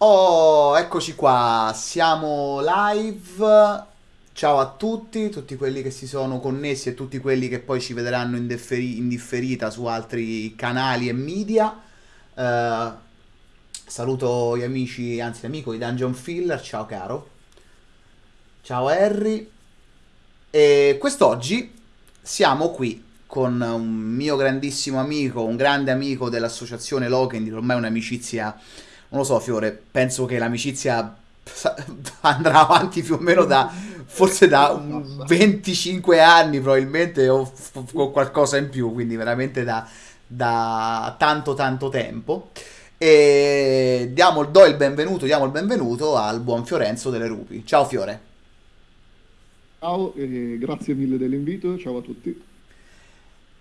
Oh, eccoci qua, siamo live. Ciao a tutti, tutti quelli che si sono connessi e tutti quelli che poi ci vedranno in, differi- in differita su altri canali e media. Eh, saluto gli amici, anzi l'amico di Dungeon Filler, ciao caro. Ciao Harry. E quest'oggi siamo qui con un mio grandissimo amico, un grande amico dell'associazione Lokendil, ormai un'amicizia non lo so, Fiore, penso che l'amicizia andrà avanti più o meno da forse da 25 anni probabilmente o con qualcosa in più, quindi veramente da, da tanto tanto tempo. E diamo, do il benvenuto, diamo il benvenuto al buon Fiorenzo delle Rupi. Ciao Fiore. Ciao e grazie mille dell'invito, ciao a tutti.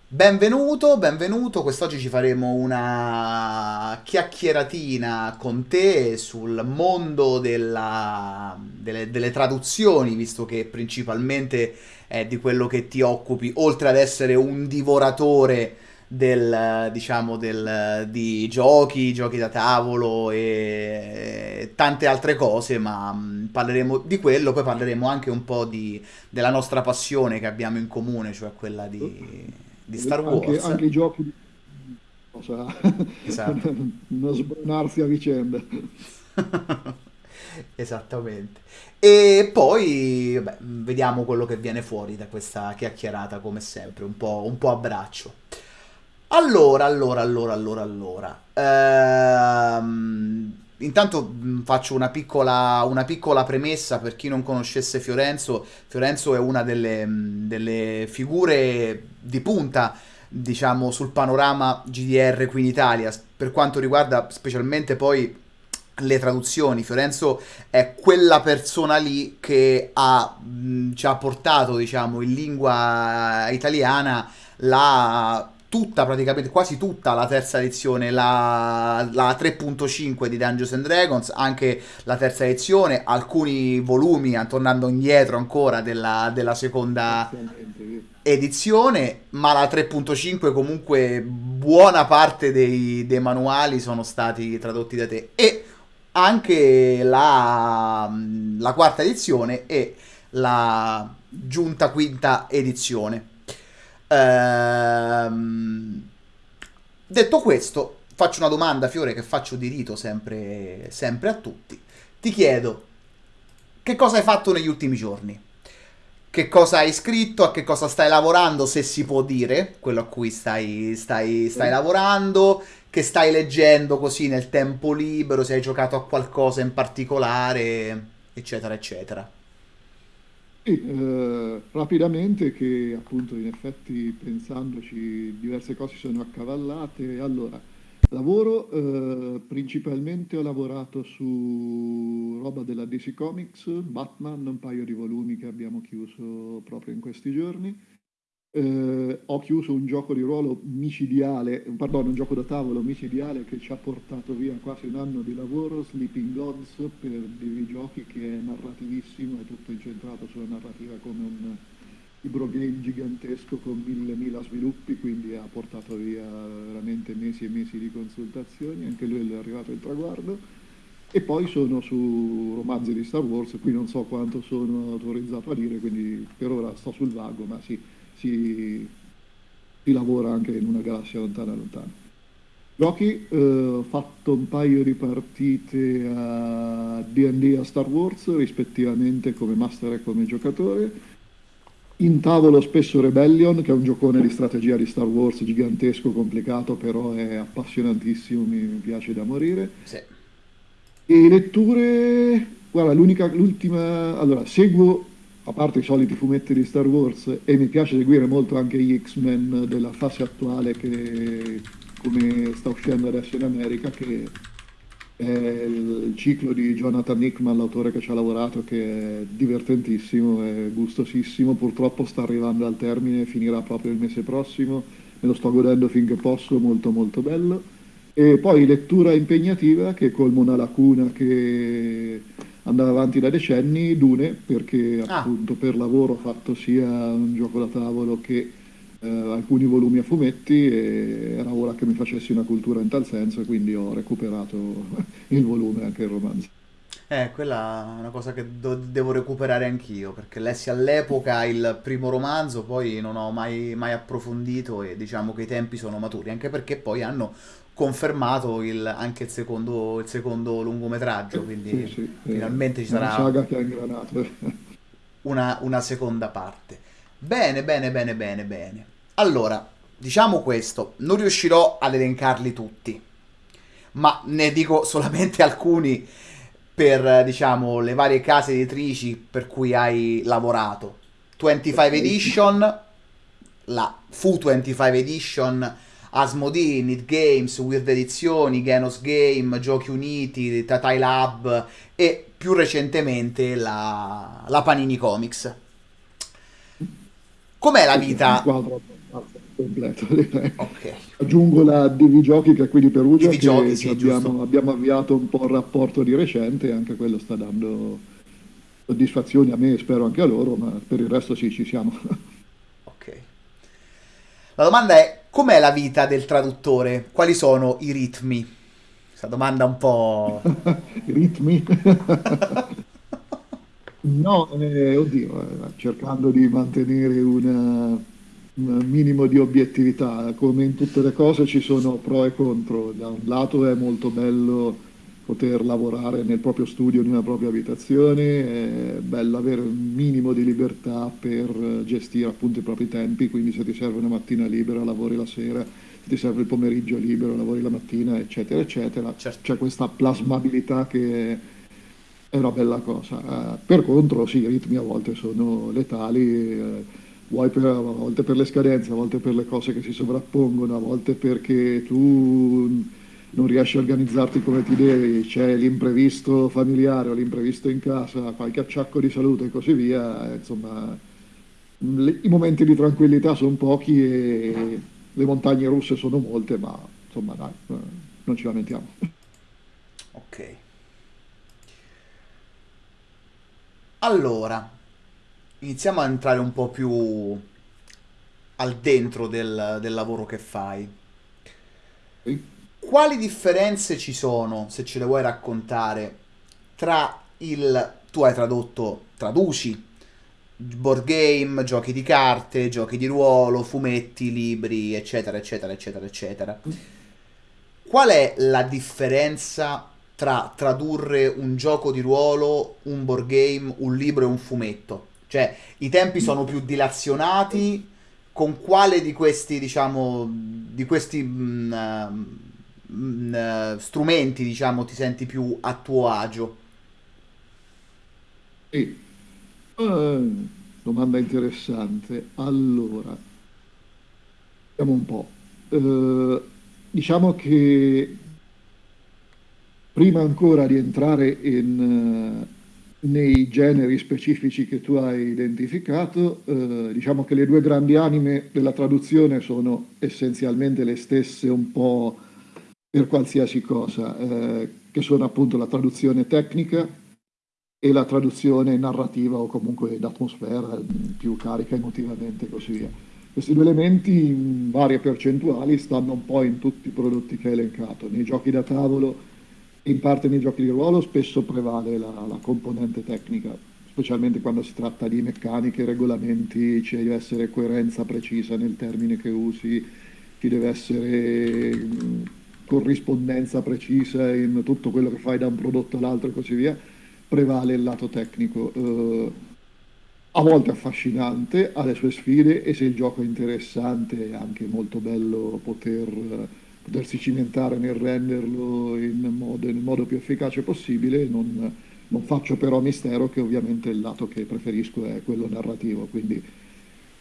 Benvenuto, benvenuto. Quest'oggi ci faremo una chiacchieratina con te sul mondo della- delle, delle traduzioni, visto che principalmente è di quello che ti occupi, oltre ad essere un divoratore del, diciamo, del, di giochi, giochi da tavolo e tante altre cose, ma mh, parleremo di quello, poi parleremo anche un po' di, della nostra passione che abbiamo in comune, cioè quella di, di Star Anche, Wars. anche i giochi di cosa, Esatto. non sbronarsi a vicenda. Esattamente. E poi, vabbè, vediamo quello che viene fuori da questa chiacchierata, come sempre, un po', un po' a braccio. Allora, allora, allora, allora, allora. Ehm, intanto faccio una piccola, una piccola premessa per chi non conoscesse Fiorenzo. Fiorenzo è una delle, delle figure di punta, diciamo, sul panorama GDR qui in Italia, per quanto riguarda specialmente poi le traduzioni. Fiorenzo è quella persona lì che ha, mh, ci ha portato, diciamo, in lingua italiana la tutta praticamente quasi tutta la terza edizione la, la 3.5 di Dungeons and Dragons anche la terza edizione alcuni volumi eh, tornando indietro ancora della, della seconda edizione ma la 3.5 comunque buona parte dei, dei manuali sono stati tradotti da te. E anche la, la quarta edizione e la giunta quinta edizione Ehm, detto questo, faccio una domanda, Fiore, che faccio di rito sempre, sempre a tutti. Ti chiedo, che cosa hai fatto negli ultimi giorni? Che cosa hai scritto? A che cosa stai lavorando, se si può dire, quello a cui stai, stai, stai lavorando? Che stai leggendo così nel tempo libero? Se hai giocato a qualcosa in particolare, eccetera, eccetera. Sì, eh, rapidamente che appunto in effetti pensandoci diverse cose sono accavallate. Allora, lavoro, eh, principalmente ho lavorato su roba della DC Comics, Batman, un paio di volumi che abbiamo chiuso proprio in questi giorni. Eh, ho chiuso un gioco di ruolo micidiale, pardon, un gioco da tavolo micidiale che ci ha portato via quasi un anno di lavoro, Sleeping Gods, per dei giochi che è narrativissimo, è tutto incentrato sulla narrativa come un libro game gigantesco con mille mila sviluppi, quindi ha portato via veramente mesi e mesi di consultazioni, anche lui è arrivato il traguardo. E poi sono su romanzi di Star Wars, qui non so quanto sono autorizzato a dire, quindi per ora sto sul vago, ma sì, si, si lavora anche in una galassia lontana lontana. Giochi, eh, fatto un paio di partite a D&D a Star Wars, rispettivamente come master e come giocatore. In tavolo spesso Rebellion, che è un giocone di strategia di Star Wars gigantesco, complicato, però è appassionantissimo, mi piace da morire. Sì. E letture, guarda, l'unica, l'ultima, allora, seguo, a parte i soliti fumetti di Star Wars, e mi piace seguire molto anche gli X-Men della fase attuale che, come sta uscendo adesso in America, che è il ciclo di Jonathan Hickman, l'autore che ci ha lavorato, che è divertentissimo, è gustosissimo, purtroppo sta arrivando al termine, finirà proprio il mese prossimo, me lo sto godendo finché posso, molto molto bello. E poi lettura impegnativa che colma una lacuna che andava avanti da decenni, Dune, perché Ah, appunto per lavoro ho fatto sia un gioco da tavolo che eh, alcuni volumi a fumetti e era ora che mi facessi una cultura in tal senso e quindi ho recuperato il volume, anche il romanzo. Eh, quella è una cosa che devo recuperare anch'io, perché lessi all'epoca il primo romanzo, poi non ho mai, mai approfondito e diciamo che i tempi sono maturi, anche perché poi hanno confermato il- anche il secondo, il secondo lungometraggio, Sì, quindi sì, è finalmente ci una sarà una, una seconda parte. Bene, bene, bene, bene, bene. Allora, diciamo questo, non riuscirò ad elencarli tutti, ma ne dico solamente alcuni per, eh, diciamo, le varie case editrici per cui hai lavorato. 25 Ok. Edition, la Fu 25 Edition, Asmodee, Need Games, Weird Edizioni, Genos Game, Giochi Uniti, Tatai Lab e più recentemente la, la Panini Comics. Com'è la vita? completo, direi. Ok, Aggiungo la Divigiochi che è qui di Perugia Divi giochi, sì, abbiamo, abbiamo avviato un po' il rapporto di recente e anche quello sta dando soddisfazioni a me e spero anche a loro, ma per il resto sì, ci siamo. Ok. La domanda è: com'è la vita del traduttore? Quali sono i ritmi? Questa domanda un po'. I ritmi? No, eh, oddio, eh, cercando di mantenere una- un minimo di obiettività. Come in tutte le cose ci sono pro e contro. Da un lato è molto bello poter lavorare nel proprio studio, nella propria abitazione, è bello avere un minimo di libertà per gestire appunto i propri tempi, quindi se ti serve una mattina libera lavori la sera, se ti serve il pomeriggio libero lavori la mattina, eccetera, eccetera. Certo. C'è questa plasmabilità che è una bella cosa. Eh, per contro, sì, i ritmi a volte sono letali, eh, vuoi per, a volte per le scadenze, a volte per le cose che si sovrappongono, a volte perché tu non riesci a organizzarti come ti devi, c'è l'imprevisto familiare o l'imprevisto in casa, qualche acciacco di salute e così via. Insomma, le- i momenti di tranquillità sono pochi e le montagne russe sono molte, ma insomma, dai, non ci lamentiamo. Ok. Allora, iniziamo a entrare un po' più al dentro del, del lavoro che fai. Sì. Quali differenze ci sono, se ce le vuoi raccontare, tra il... Tu hai tradotto, traduci, board game, giochi di carte, giochi di ruolo, fumetti, libri, eccetera, eccetera, eccetera, eccetera. Qual è la differenza tra tradurre un gioco di ruolo, un board game, un libro e un fumetto? Cioè, i tempi sono più dilazionati, con quale di questi, diciamo, di questi mm, eh, mm, eh, strumenti, diciamo, ti senti più a tuo agio? Sì. Eh, domanda interessante. Allora, vediamo un po'. Eh, diciamo che prima ancora di entrare in, eh, nei generi specifici che tu hai identificato, diciamo che le due grandi anime della traduzione sono essenzialmente le stesse un po' per qualsiasi cosa, eh, che sono appunto la traduzione tecnica e la traduzione narrativa o comunque d'atmosfera, più carica emotivamente e così via. Questi due elementi in varie percentuali stanno un po' in tutti i prodotti che hai elencato. Nei giochi da tavolo e in parte nei giochi di ruolo spesso prevale la, la componente tecnica, specialmente quando si tratta di meccaniche, regolamenti, ci deve essere coerenza precisa nel termine che usi, ci deve essere corrispondenza precisa in tutto quello che fai da un prodotto all'altro e così via prevale il lato tecnico, eh, a volte affascinante, ha le sue sfide e se il gioco è interessante è anche molto bello poter, eh, potersi cimentare nel renderlo in modo, nel modo più efficace possibile. Non, non faccio però mistero che ovviamente il lato che preferisco è quello narrativo, quindi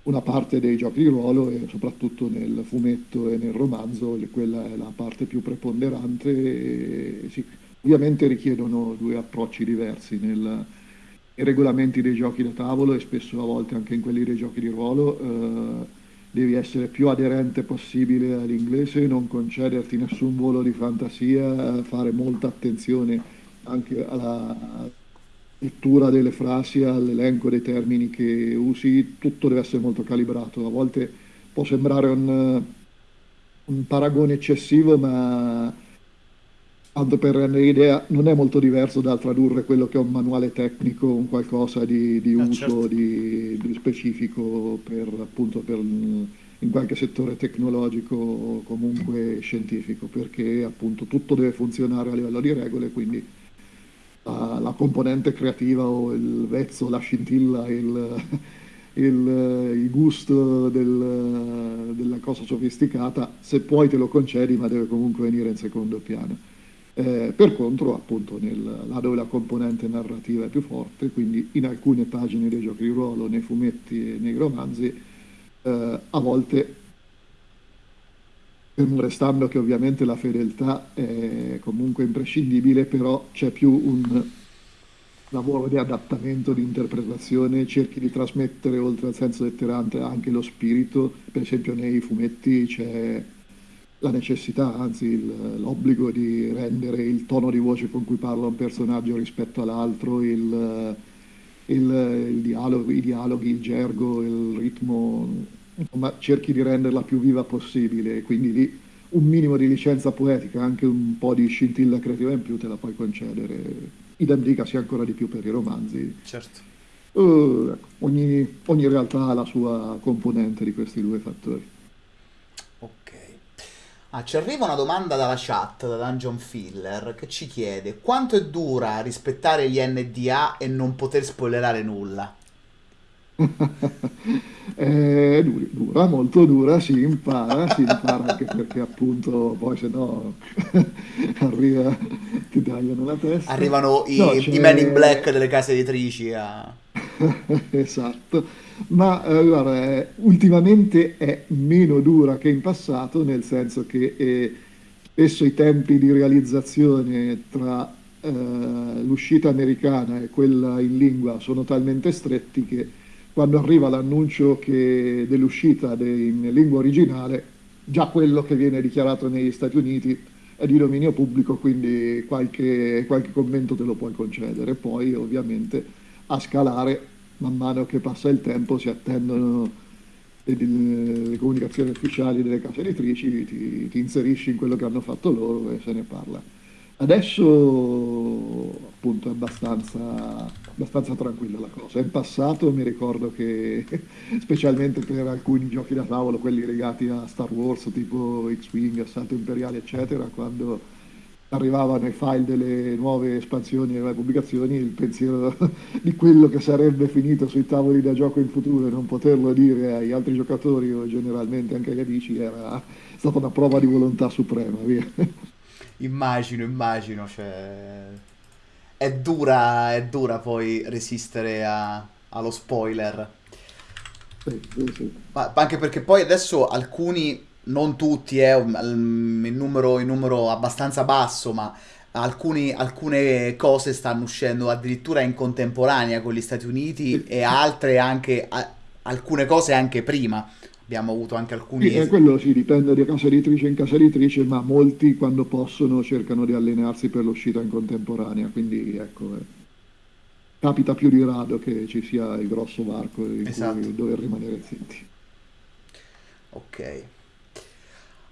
una parte dei giochi di ruolo e soprattutto nel fumetto e nel romanzo, quella è la parte più preponderante e sì, ovviamente richiedono due approcci diversi nel, nei regolamenti dei giochi da tavolo e spesso a volte anche in quelli dei giochi di ruolo. eh, devi essere più aderente possibile all'inglese, non concederti nessun volo di fantasia, fare molta attenzione anche alla lettura delle frasi, all'elenco dei termini che usi, tutto deve essere molto calibrato. A volte può sembrare un, un paragone eccessivo, ma tanto per rendere idea, non è molto diverso dal tradurre quello che è un manuale tecnico, un qualcosa di, di ah, uso certo. di, di specifico per, appunto, per, in qualche settore tecnologico o comunque scientifico, perché appunto tutto deve funzionare a livello di regole, quindi la, la componente creativa o il vezzo, la scintilla, il, il, il gusto del, della cosa sofisticata, se puoi te lo concedi, ma deve comunque venire in secondo piano. Eh, per contro, appunto, nel, là dove la componente narrativa è più forte, quindi in alcune pagine dei giochi di ruolo, nei fumetti e nei romanzi, eh, a volte, fermo restando che ovviamente la fedeltà è comunque imprescindibile, però c'è più un lavoro di adattamento, di interpretazione, cerchi di trasmettere oltre al senso letterante anche lo spirito, per esempio nei fumetti c'è la necessità, anzi l'obbligo di rendere il tono di voce con cui parla un personaggio rispetto all'altro, il, il, il dialogo, i dialoghi, il gergo, il ritmo, insomma cerchi di renderla più viva possibile, quindi lì un minimo di licenza poetica, anche un po' di scintilla creativa in più te la puoi concedere. Idem dicasi ancora di più per i romanzi. Certo. Uh, ogni, ogni realtà ha la sua componente di questi due fattori. Ah, ci arriva una domanda dalla chat, da Dungeon Filler, che ci chiede quanto è dura rispettare gli NDA e non poter spoilerare nulla? è dura, molto dura, si impara, si impara anche perché appunto poi se no arriva, ti tagliano la testa. Arrivano i, no, i men in black delle case editrici a... esatto ma eh, guarda, eh, ultimamente è meno dura che in passato, nel senso che eh, spesso i tempi di realizzazione tra eh, l'uscita americana e quella in lingua sono talmente stretti che quando arriva l'annuncio dell'uscita de, in lingua originale, già quello che viene dichiarato negli Stati Uniti è di dominio pubblico, quindi qualche, qualche commento te lo puoi concedere. Poi ovviamente a scalare man mano che passa il tempo si attendono le, le comunicazioni ufficiali delle case editrici, ti, ti, inserisci in quello che hanno fatto loro e se ne parla. Adesso appunto è abbastanza, abbastanza tranquilla la cosa. In passato mi ricordo che, specialmente per alcuni giochi da tavolo, quelli legati a Star Wars, tipo X-Wing, Assalto Imperiale, eccetera, quando arrivavano i file delle nuove espansioni e nuove pubblicazioni, il pensiero di quello che sarebbe finito sui tavoli da gioco in futuro e non poterlo dire ai altri giocatori o generalmente anche agli amici era stata una prova di volontà suprema. Via. Immagino, immagino, cioè... è, dura, è dura poi resistere a, allo spoiler. Ma anche perché poi adesso alcuni non tutti, è eh, il numero, numero abbastanza basso, ma alcuni, alcune cose stanno uscendo addirittura in contemporanea con gli Stati Uniti e altre anche, a, alcune cose anche prima. Abbiamo avuto anche alcuni... Sì, quello sì, dipende da casa editrice in casa editrice, ma molti quando possono cercano di allenarsi per l'uscita in contemporanea, quindi ecco, eh, capita più di rado che ci sia il grosso varco in esatto. cui dover rimanere zitti. Ok.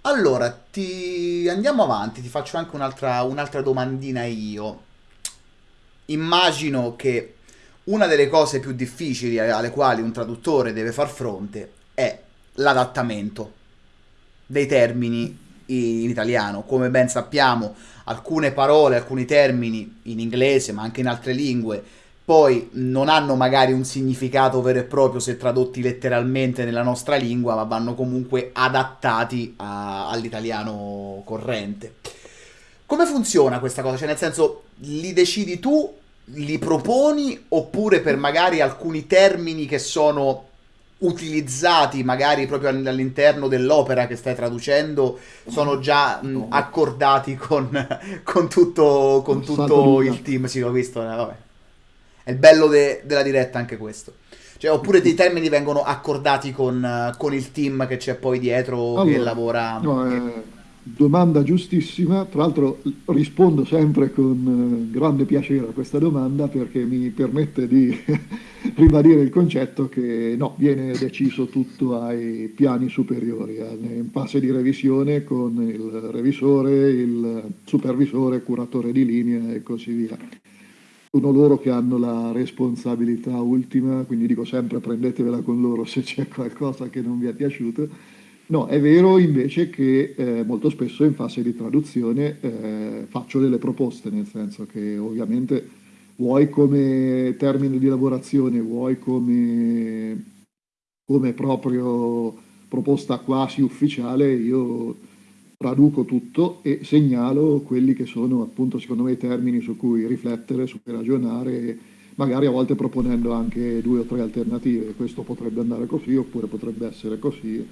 Allora, ti... andiamo avanti, ti faccio anche un'altra, un'altra domandina io. Immagino che una delle cose più difficili alle quali un traduttore deve far fronte è l'adattamento dei termini in italiano. Come ben sappiamo, alcune parole, alcuni termini in inglese, ma anche in altre lingue, poi non hanno magari un significato vero e proprio se tradotti letteralmente nella nostra lingua, ma vanno comunque adattati all'italiano corrente. Come funziona questa cosa? Cioè, nel senso, li decidi tu, li proponi, oppure per magari alcuni termini che sono utilizzati magari proprio all'interno dell'opera che stai traducendo sono già mh, accordati con, con tutto, con tutto il team. Sì, l'ho visto, eh, vabbè. È il bello de- della diretta anche questo. Cioè, oppure dei termini vengono accordati con, con il team che c'è poi dietro allora, che lavora. No, eh, Domanda giustissima, tra l'altro rispondo sempre con eh, grande piacere a questa domanda perché mi permette di ribadire il concetto che no, viene deciso tutto ai piani superiori, eh, in fase di revisione con il revisore, il supervisore, curatore di linea e così via. Sono loro che hanno la responsabilità ultima, quindi dico sempre prendetevela con loro se c'è qualcosa che non vi è piaciuto No, è vero invece che eh, molto spesso in fase di traduzione eh, faccio delle proposte, nel senso che ovviamente vuoi come termine di lavorazione, vuoi come, come proprio proposta quasi ufficiale, io traduco tutto e segnalo quelli che sono appunto secondo me i termini su cui riflettere, su cui ragionare, magari a volte proponendo anche due o tre alternative, questo potrebbe andare così oppure potrebbe essere così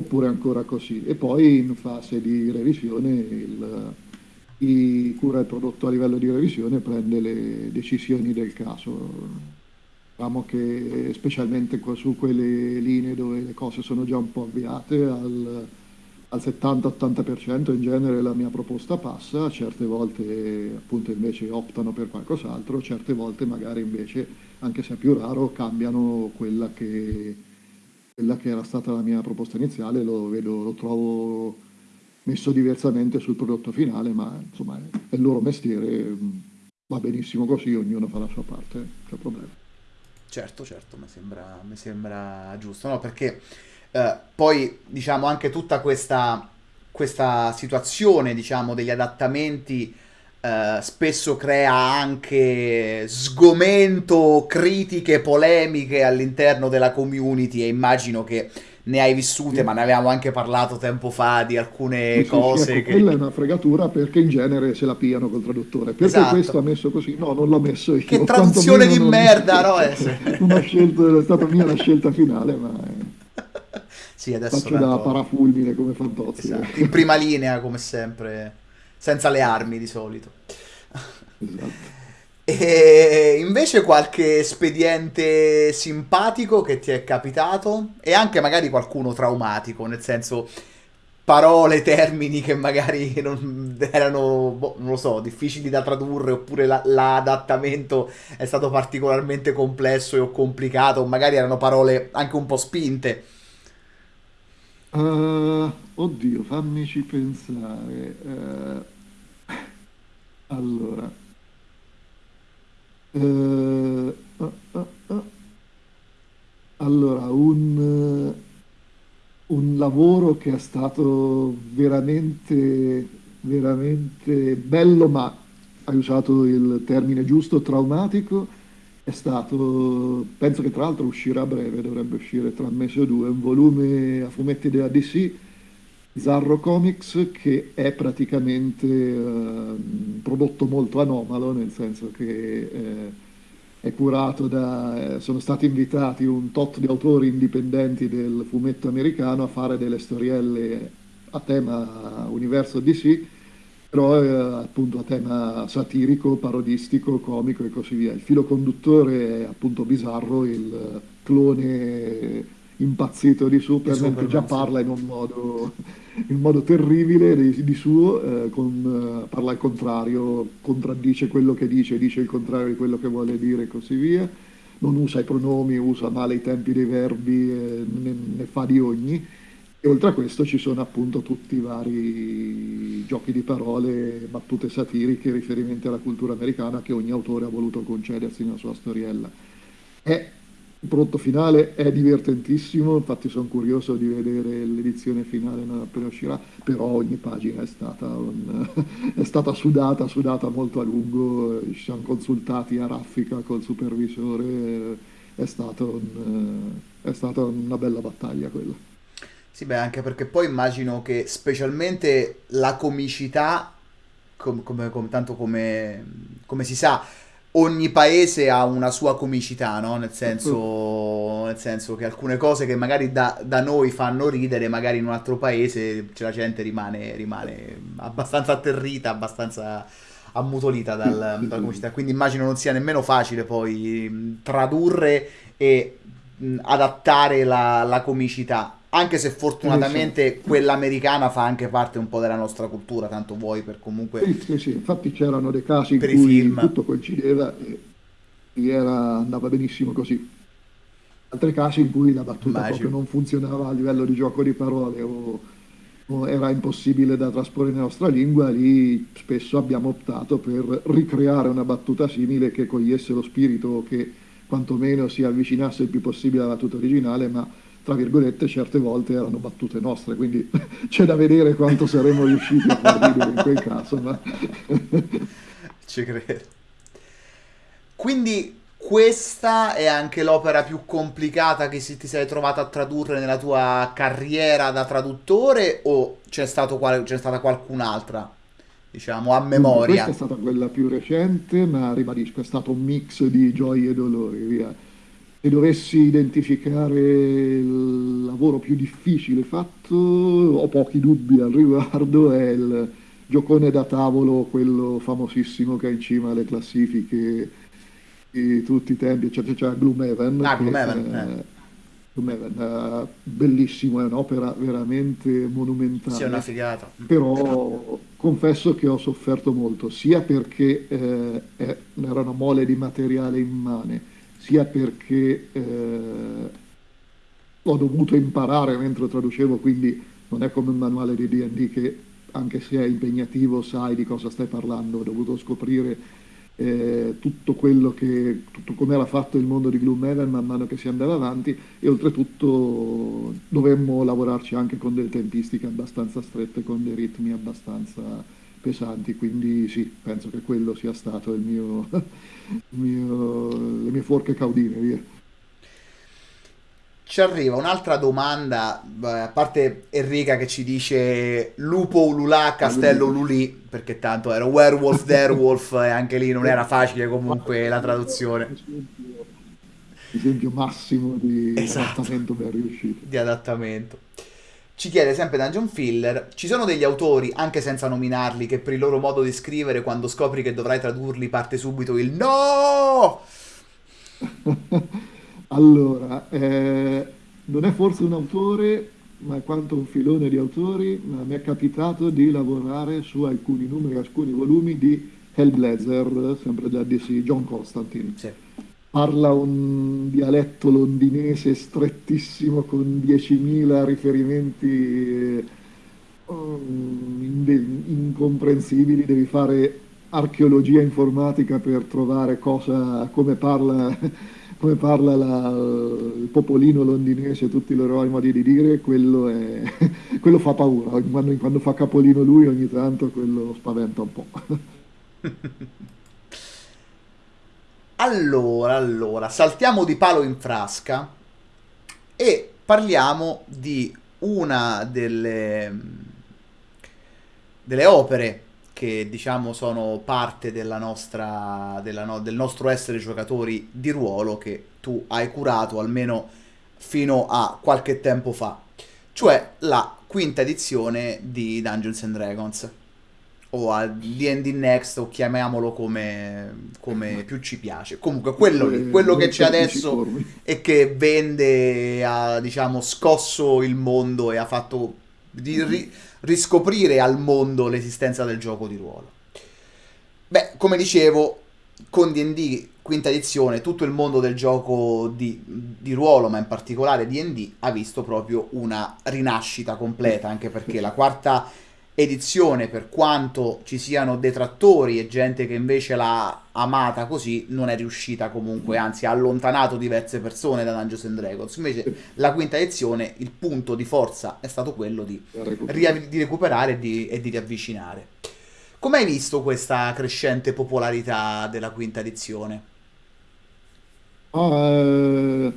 oppure ancora così. E poi in fase di revisione il, chi cura il prodotto a livello di revisione prende le decisioni del caso. Diciamo che specialmente su quelle linee dove le cose sono già un po' avviate, al, al 70-80% in genere la mia proposta passa, certe volte appunto invece optano per qualcos'altro, certe volte magari invece, anche se è più raro, cambiano quella che quella che era stata la mia proposta iniziale, lo, vedo, lo trovo messo diversamente sul prodotto finale, ma insomma è il loro mestiere, va benissimo così, ognuno fa la sua parte, non c'è problema. Certo, certo, mi sembra, mi sembra giusto, no? Perché eh, poi diciamo anche tutta questa, questa situazione, diciamo, degli adattamenti Uh, spesso crea anche sgomento, critiche, polemiche all'interno della community e immagino che ne hai vissute, sì. ma ne avevamo anche parlato tempo fa di alcune sì, cose. Sì, ecco, che... Quella è una fregatura perché in genere se la piano col traduttore. Perché esatto. questo ha messo così? No, non l'ho messo io. Che traduzione di non... merda, no? una scelta, è stata mia la scelta finale, ma... Sì, adesso Faccio da parafulmine come Fantozzi. Esatto. In prima linea, come sempre senza le armi di solito. E invece qualche espediente simpatico che ti è capitato e anche magari qualcuno traumatico, nel senso parole, termini che magari non erano, boh, non lo so, difficili da tradurre oppure la, l'adattamento è stato particolarmente complesso o complicato, magari erano parole anche un po' spinte. Uh, oddio, fammici pensare. Uh, allora, uh, allora un, un lavoro che è stato veramente, veramente bello, ma hai usato il termine giusto, traumatico è stato, penso che tra l'altro uscirà a breve, dovrebbe uscire tra un mese o due, un volume a fumetti della DC, Zarro Comics, che è praticamente eh, un prodotto molto anomalo, nel senso che eh, è curato da, eh, sono stati invitati un tot di autori indipendenti del fumetto americano a fare delle storielle a tema universo DC, però è appunto a tema satirico, parodistico, comico e così via. Il filo conduttore è appunto bizzarro, il clone impazzito di Superman, che già parla in un modo, in un modo terribile di, di suo, eh, con, uh, parla al contrario, contraddice quello che dice, dice il contrario di quello che vuole dire e così via. Non usa i pronomi, usa male i tempi dei verbi, eh, ne, ne fa di ogni e oltre a questo ci sono appunto tutti i vari giochi di parole, battute satiriche, riferimenti alla cultura americana che ogni autore ha voluto concedersi nella sua storiella. È, il prodotto finale è divertentissimo, infatti sono curioso di vedere l'edizione finale non appena uscirà, però ogni pagina è stata, un, è stata sudata, sudata molto a lungo, ci siamo consultati a raffica col supervisore, è, un, è stata una bella battaglia quella. Sì, beh, anche perché poi immagino che specialmente la comicità, com- come, com- tanto come, come, si sa, ogni paese ha una sua comicità, no? Nel senso, nel senso che alcune cose che magari da, da, noi fanno ridere, magari in un altro paese la gente rimane, rimane abbastanza atterrita, abbastanza ammutolita dal, dalla comicità. Quindi immagino non sia nemmeno facile poi tradurre e adattare la, la comicità anche se fortunatamente quella americana fa anche parte un po' della nostra cultura, tanto vuoi per comunque... Sì, sì, sì. infatti c'erano dei casi in cui film. tutto coincideva e, e era- andava benissimo così. Altri casi in cui la battuta proprio Immagino. non funzionava a livello di gioco di parole o, o era impossibile da trasporre nella nostra lingua, lì spesso abbiamo optato per ricreare una battuta simile che cogliesse lo spirito che quantomeno si avvicinasse il più possibile alla battuta originale, ma tra virgolette certe volte erano battute nostre, quindi c'è da vedere quanto saremmo riusciti a far ridere in quel caso, ma Ci credo. Quindi questa è anche l'opera più complicata che si- ti sei trovato a tradurre nella tua carriera da traduttore o c'è stato qual- c'è stata qualcun'altra, diciamo, a Dunque, questa è memoria? stata quella più recente, ma ribadisco, è stato un mix di gioie e dolori, via. Se dovessi identificare il lavoro più difficile fatto, ho pochi dubbi al riguardo, è il giocone da tavolo, quello famosissimo che è in cima alle classifiche di tutti i tempi, eccetera, cioè Gloomhaven, Ah, Gloomhaven, eh. eh, Gloomhaven, bellissimo, è un'opera veramente Sì, è una monumentale. figata. Però confesso che ho sofferto molto, sia perché eh, era una mole di materiale immane, sia perché eh, ho dovuto imparare mentre traducevo, quindi non è come un manuale di D&D che anche se è impegnativo sai di cosa stai parlando, ho dovuto scoprire eh, tutto quello che, tutto come era fatto il mondo di Gloomhaven man mano che si andava avanti e oltretutto dovremmo lavorarci anche con delle tempistiche abbastanza strette, con dei ritmi abbastanza pesanti, quindi sì, penso che quello sia stato il mio, il mio- le mie forche caudine, via. Ci arriva un'altra domanda, a parte Enrica che ci dice lupo ululà, castello ululì, perché tanto era werewolf, werewolf e anche lì non era facile comunque la traduzione Esempio, esempio massimo di Esatto. adattamento ben riuscito. di adattamento. Ci chiede sempre Dungeon Filler, ci sono degli autori, anche senza nominarli, che per il loro modo di scrivere, quando scopri che dovrai tradurli, parte subito il no! Allora, eh, non è forse un autore, ma è quanto un filone di autori, ma mi è capitato di lavorare su alcuni numeri, alcuni volumi di Hellblazer, sempre da DC, John Constantine. Sì. Parla un dialetto londinese strettissimo con 10.000 riferimenti eh, inde- incomprensibili, devi fare archeologia informatica per trovare cosa, come parla, come parla la- il popolino londinese, tutti i loro modi di dire, quello, è- quello fa paura. Quando, quando fa capolino lui ogni tanto quello spaventa un po'. Allora, allora, saltiamo di palo in frasca e parliamo di una delle, delle opere che diciamo sono parte della nostra, della no- del nostro essere giocatori di ruolo che tu hai curato almeno fino a qualche tempo fa, cioè la quinta edizione di Dungeons and Dragons o a D&D Next o chiamiamolo come, come più ci piace. Comunque quello Eh, quello che c'è adesso e che vende, ha diciamo scosso il mondo e ha fatto di ri- riscoprire al mondo l'esistenza del gioco di ruolo. Beh, come dicevo, con D&D quinta edizione, tutto il mondo del gioco di, di ruolo, ma in particolare D&D, ha visto proprio una rinascita completa, anche perché la quarta edizione, per quanto ci siano detrattori e gente che invece l'ha amata così, non è riuscita comunque, anzi ha allontanato diverse persone da Dungeons and Dragons. Invece la quinta edizione, il punto di forza è stato quello di, di recuperare e di, e di riavvicinare. Come hai visto questa crescente popolarità della quinta edizione? Eh,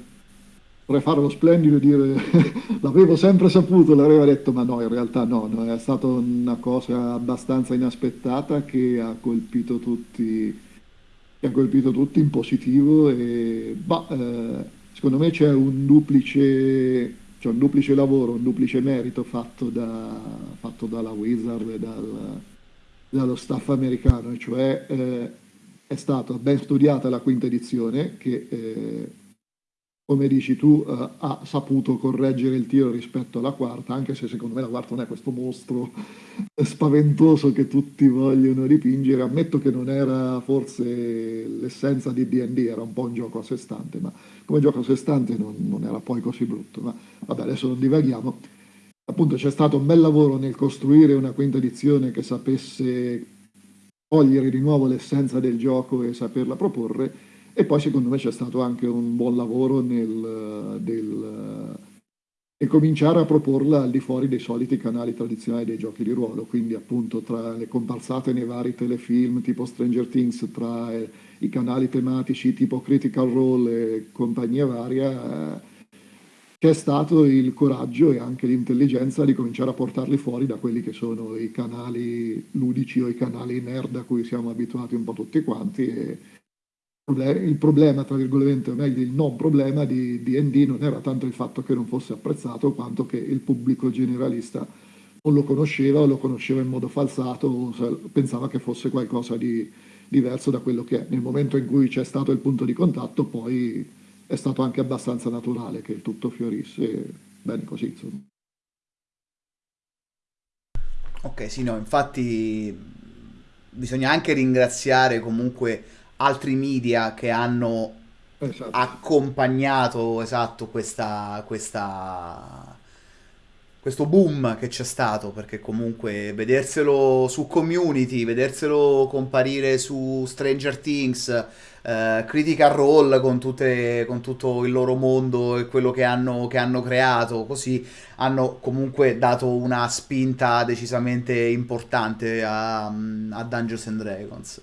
vorrei fare lo splendido e dire l'avevo sempre saputo, l'avevo detto, ma no, in realtà no, no, è stata una cosa abbastanza inaspettata che ha colpito tutti, che ha colpito tutti in positivo e bah, eh, secondo me c'è un duplice, c'è un duplice lavoro, un duplice merito fatto, da, fatto dalla Wizard e dal- dallo staff americano, cioè eh, è stata ben studiata la quinta edizione che eh, come dici tu, eh, ha saputo correggere il tiro rispetto alla quarta, anche se secondo me la quarta non è questo mostro spaventoso che tutti vogliono dipingere. Ammetto che non era forse l'essenza di D&D, era un po' un gioco a sé stante, ma come gioco a sé stante non, non era poi così brutto. Ma vabbè, adesso non divaghiamo. Appunto c'è stato un bel lavoro nel costruire una quinta edizione che sapesse cogliere di nuovo l'essenza del gioco e saperla proporre e poi secondo me c'è stato anche un buon lavoro nel, del, e cominciare a proporla al di fuori dei soliti canali tradizionali dei giochi di ruolo, quindi appunto tra le comparsate nei vari telefilm tipo Stranger Things, tra eh, i canali tematici tipo Critical Role e compagnia varia, eh, c'è stato il coraggio e anche l'intelligenza di cominciare a portarli fuori da quelli che sono i canali ludici o i canali nerd a cui siamo abituati un po' tutti quanti e, il problema, tra virgolette, o meglio il non problema di D&D non era tanto il fatto che non fosse apprezzato quanto che il pubblico generalista non lo conosceva o lo conosceva in modo falsato o pensava che fosse qualcosa di diverso da quello che è. Nel momento in cui c'è stato il punto di contatto poi è stato anche abbastanza naturale che il tutto fiorisse bene così insomma. Ok, sì, no, infatti bisogna anche ringraziare comunque altri media che hanno esatto. accompagnato esatto questa, questa, questo boom che c'è stato perché comunque vederselo su community vederselo comparire su Stranger Things Uh, Critical Role con, tutte, con, tutto il loro mondo e quello che hanno, che hanno, creato, così hanno comunque dato una spinta decisamente importante a, a Dungeons and Dragons.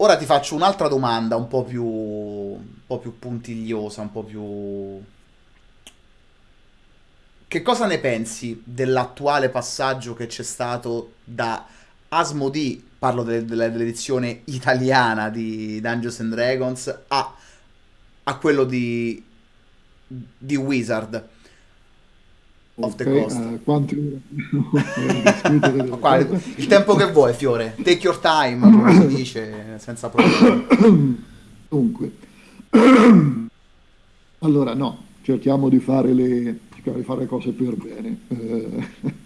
Ora ti faccio un'altra domanda un po' più, un po' più puntigliosa, un po' più... Che cosa ne pensi dell'attuale passaggio che c'è stato da Asmodee, parlo de- de- dell'edizione italiana di Dungeons and Dragons, a, a quello di, di Wizard? Off the coast. Uh, quanti Qua, il tempo che vuoi, Fiore. Take your time, come si dice, senza problemi. Dunque, allora no, cerchiamo di fare le, cerchiamo di fare le cose per bene. Eh,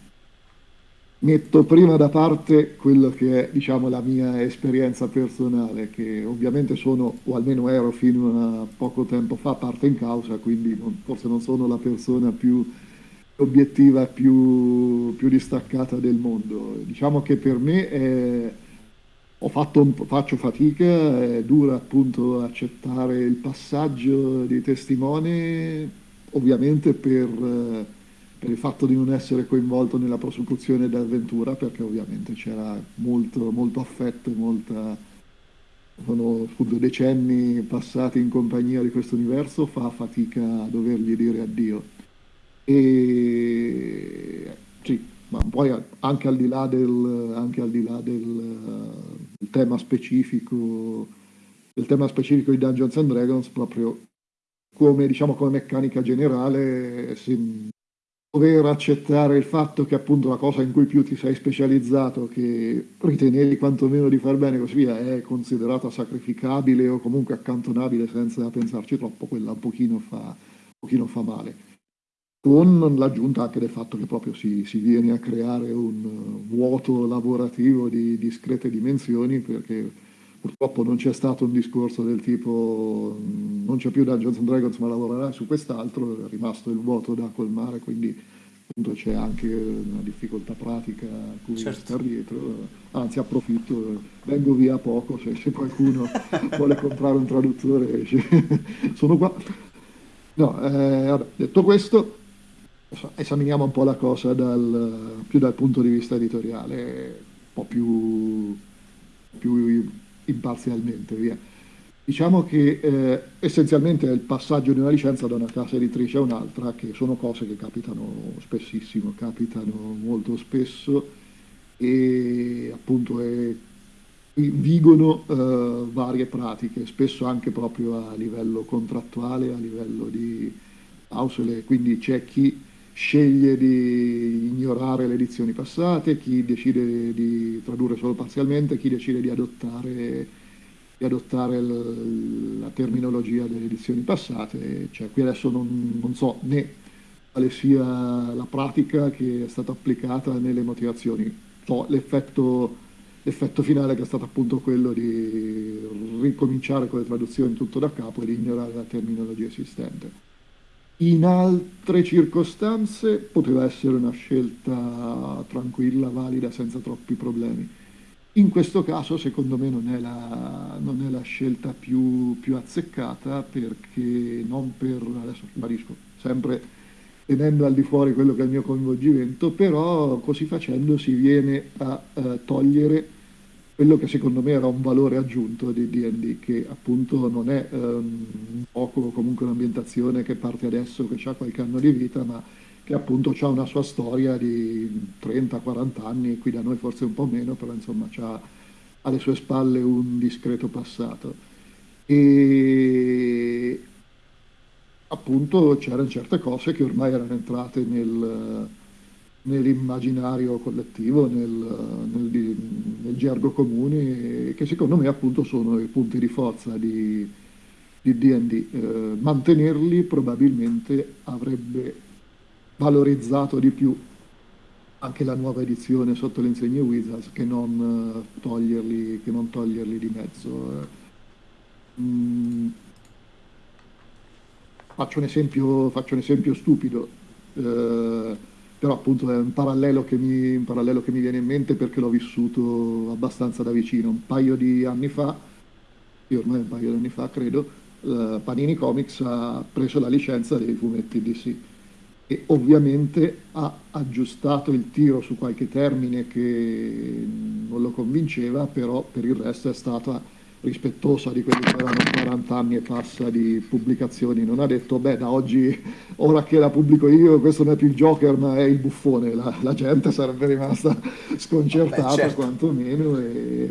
metto prima da parte quello che è diciamo, la mia esperienza personale, che ovviamente sono, o almeno ero fino a poco tempo fa, parte in causa, quindi non, forse non sono la persona più obiettiva più, più distaccata del mondo. Diciamo che per me è, fatto faccio fatica, è dura appunto accettare il passaggio di testimone, ovviamente per, per il fatto di non essere coinvolto nella prosecuzione dell'avventura, perché ovviamente c'era molto, molto affetto, molta sono appunto decenni passati in compagnia di questo universo, fa fatica a dovergli dire addio. E sì, ma poi anche al di là del, anche al di là del, del tema specifico, del tema specifico di Dungeons and Dragons, proprio come, diciamo, come meccanica generale, si, dover accettare il fatto che appunto la cosa in cui più ti sei specializzato, che ritenevi quantomeno di far bene così via, è considerata sacrificabile o comunque accantonabile senza pensarci troppo, quella un pochino fa, un pochino fa male con l'aggiunta anche del fatto che proprio si, si viene a creare un vuoto lavorativo di discrete dimensioni perché purtroppo non c'è stato un discorso del tipo non c'è più Dungeons and Dragons ma lavorerai su quest'altro, è rimasto il vuoto da colmare, quindi appunto c'è anche una difficoltà pratica a cui certo. stare dietro, anzi approfitto, vengo via poco se, se qualcuno vuole comprare un traduttore, sono qua. No, eh, vabbè, detto questo, esaminiamo un po' la cosa dal, più dal punto di vista editoriale, un po' più, più imparzialmente. Via. Diciamo che eh, essenzialmente è il passaggio di una licenza da una casa editrice a un'altra, che sono cose che capitano spessissimo, capitano molto spesso e appunto è, vigono eh, varie pratiche, spesso anche proprio a livello contrattuale, a livello di clausole, quindi c'è chi sceglie di ignorare le edizioni passate, chi decide di tradurre solo parzialmente, chi decide di adottare di adottare la terminologia delle edizioni passate, cioè qui adesso non, non so né quale sia la pratica che è stata applicata nelle motivazioni, so l'effetto, l'effetto finale che è stato appunto quello di ricominciare con le traduzioni tutto da capo e di ignorare la terminologia esistente. In altre circostanze poteva essere una scelta tranquilla, valida, senza troppi problemi. In questo caso, secondo me, non è la, non è la scelta più, più azzeccata perché non per, adesso ribadisco, sempre tenendo al di fuori quello che è il mio coinvolgimento, però così facendo si viene a eh, togliere quello che secondo me era un valore aggiunto di D&D, che appunto non è um, un gioco comunque un'ambientazione che parte adesso, che ha qualche anno di vita, ma che appunto ha una sua storia di 30-40 anni, qui da noi forse un po' meno, però insomma ha alle sue spalle un discreto passato. E appunto c'erano certe cose che ormai erano entrate nel nell'immaginario collettivo, nel, nel, nel, gergo comune, che secondo me appunto sono i punti di forza di D&D. Eh, mantenerli probabilmente avrebbe valorizzato di più anche la nuova edizione sotto le insegne Wizards che non, uh, toglierli, che non toglierli, di mezzo. Mm. Faccio, un esempio, faccio un esempio stupido. Eh, però appunto è un parallelo, mi, un parallelo che mi, viene in mente perché l'ho vissuto abbastanza da vicino. Un paio di anni fa, ormai un paio di anni fa credo, uh, Panini Comics ha preso la licenza dei fumetti DC e ovviamente ha aggiustato il tiro su qualche termine che non lo convinceva, però per il resto è stata rispettosa di quelli che erano 40 anni e passa di pubblicazioni, non ha detto beh da oggi, ora che la pubblico io, questo non è più il Joker ma è il buffone, la, la gente sarebbe rimasta sconcertata Vabbè, certo. quantomeno, e,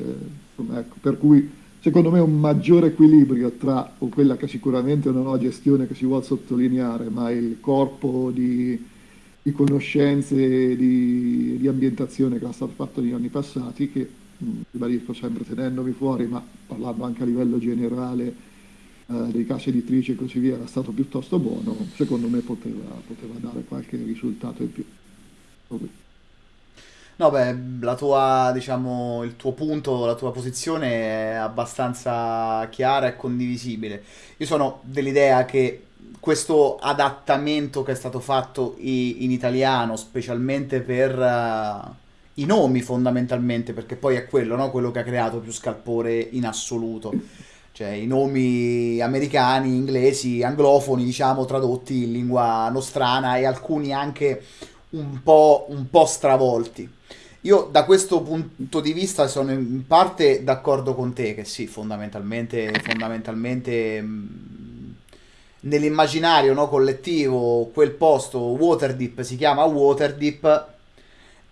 ecco, per cui secondo me un maggiore equilibrio tra quella che sicuramente è una nuova gestione che si vuole sottolineare, ma il corpo di, di conoscenze, di, di ambientazione che era stato fatto negli anni passati, che ribadisco sempre tenendomi fuori, ma parlando anche a livello generale eh, dei casi editrici e così via, era stato piuttosto buono, secondo me poteva, poteva dare qualche risultato in più. No, beh, la tua, diciamo, il tuo punto, la tua posizione è abbastanza chiara e condivisibile. Io sono dell'idea che questo adattamento che è stato fatto in italiano, specialmente per uh, i nomi fondamentalmente, perché poi è quello, no? quello che ha creato più scalpore in assoluto. Cioè i nomi americani, inglesi, anglofoni, diciamo, tradotti in lingua nostrana e alcuni anche un po', un po' stravolti. Io da questo punto di vista sono in parte d'accordo con te, che sì, fondamentalmente, fondamentalmente nell'immaginario no, collettivo quel posto Waterdeep si chiama Waterdeep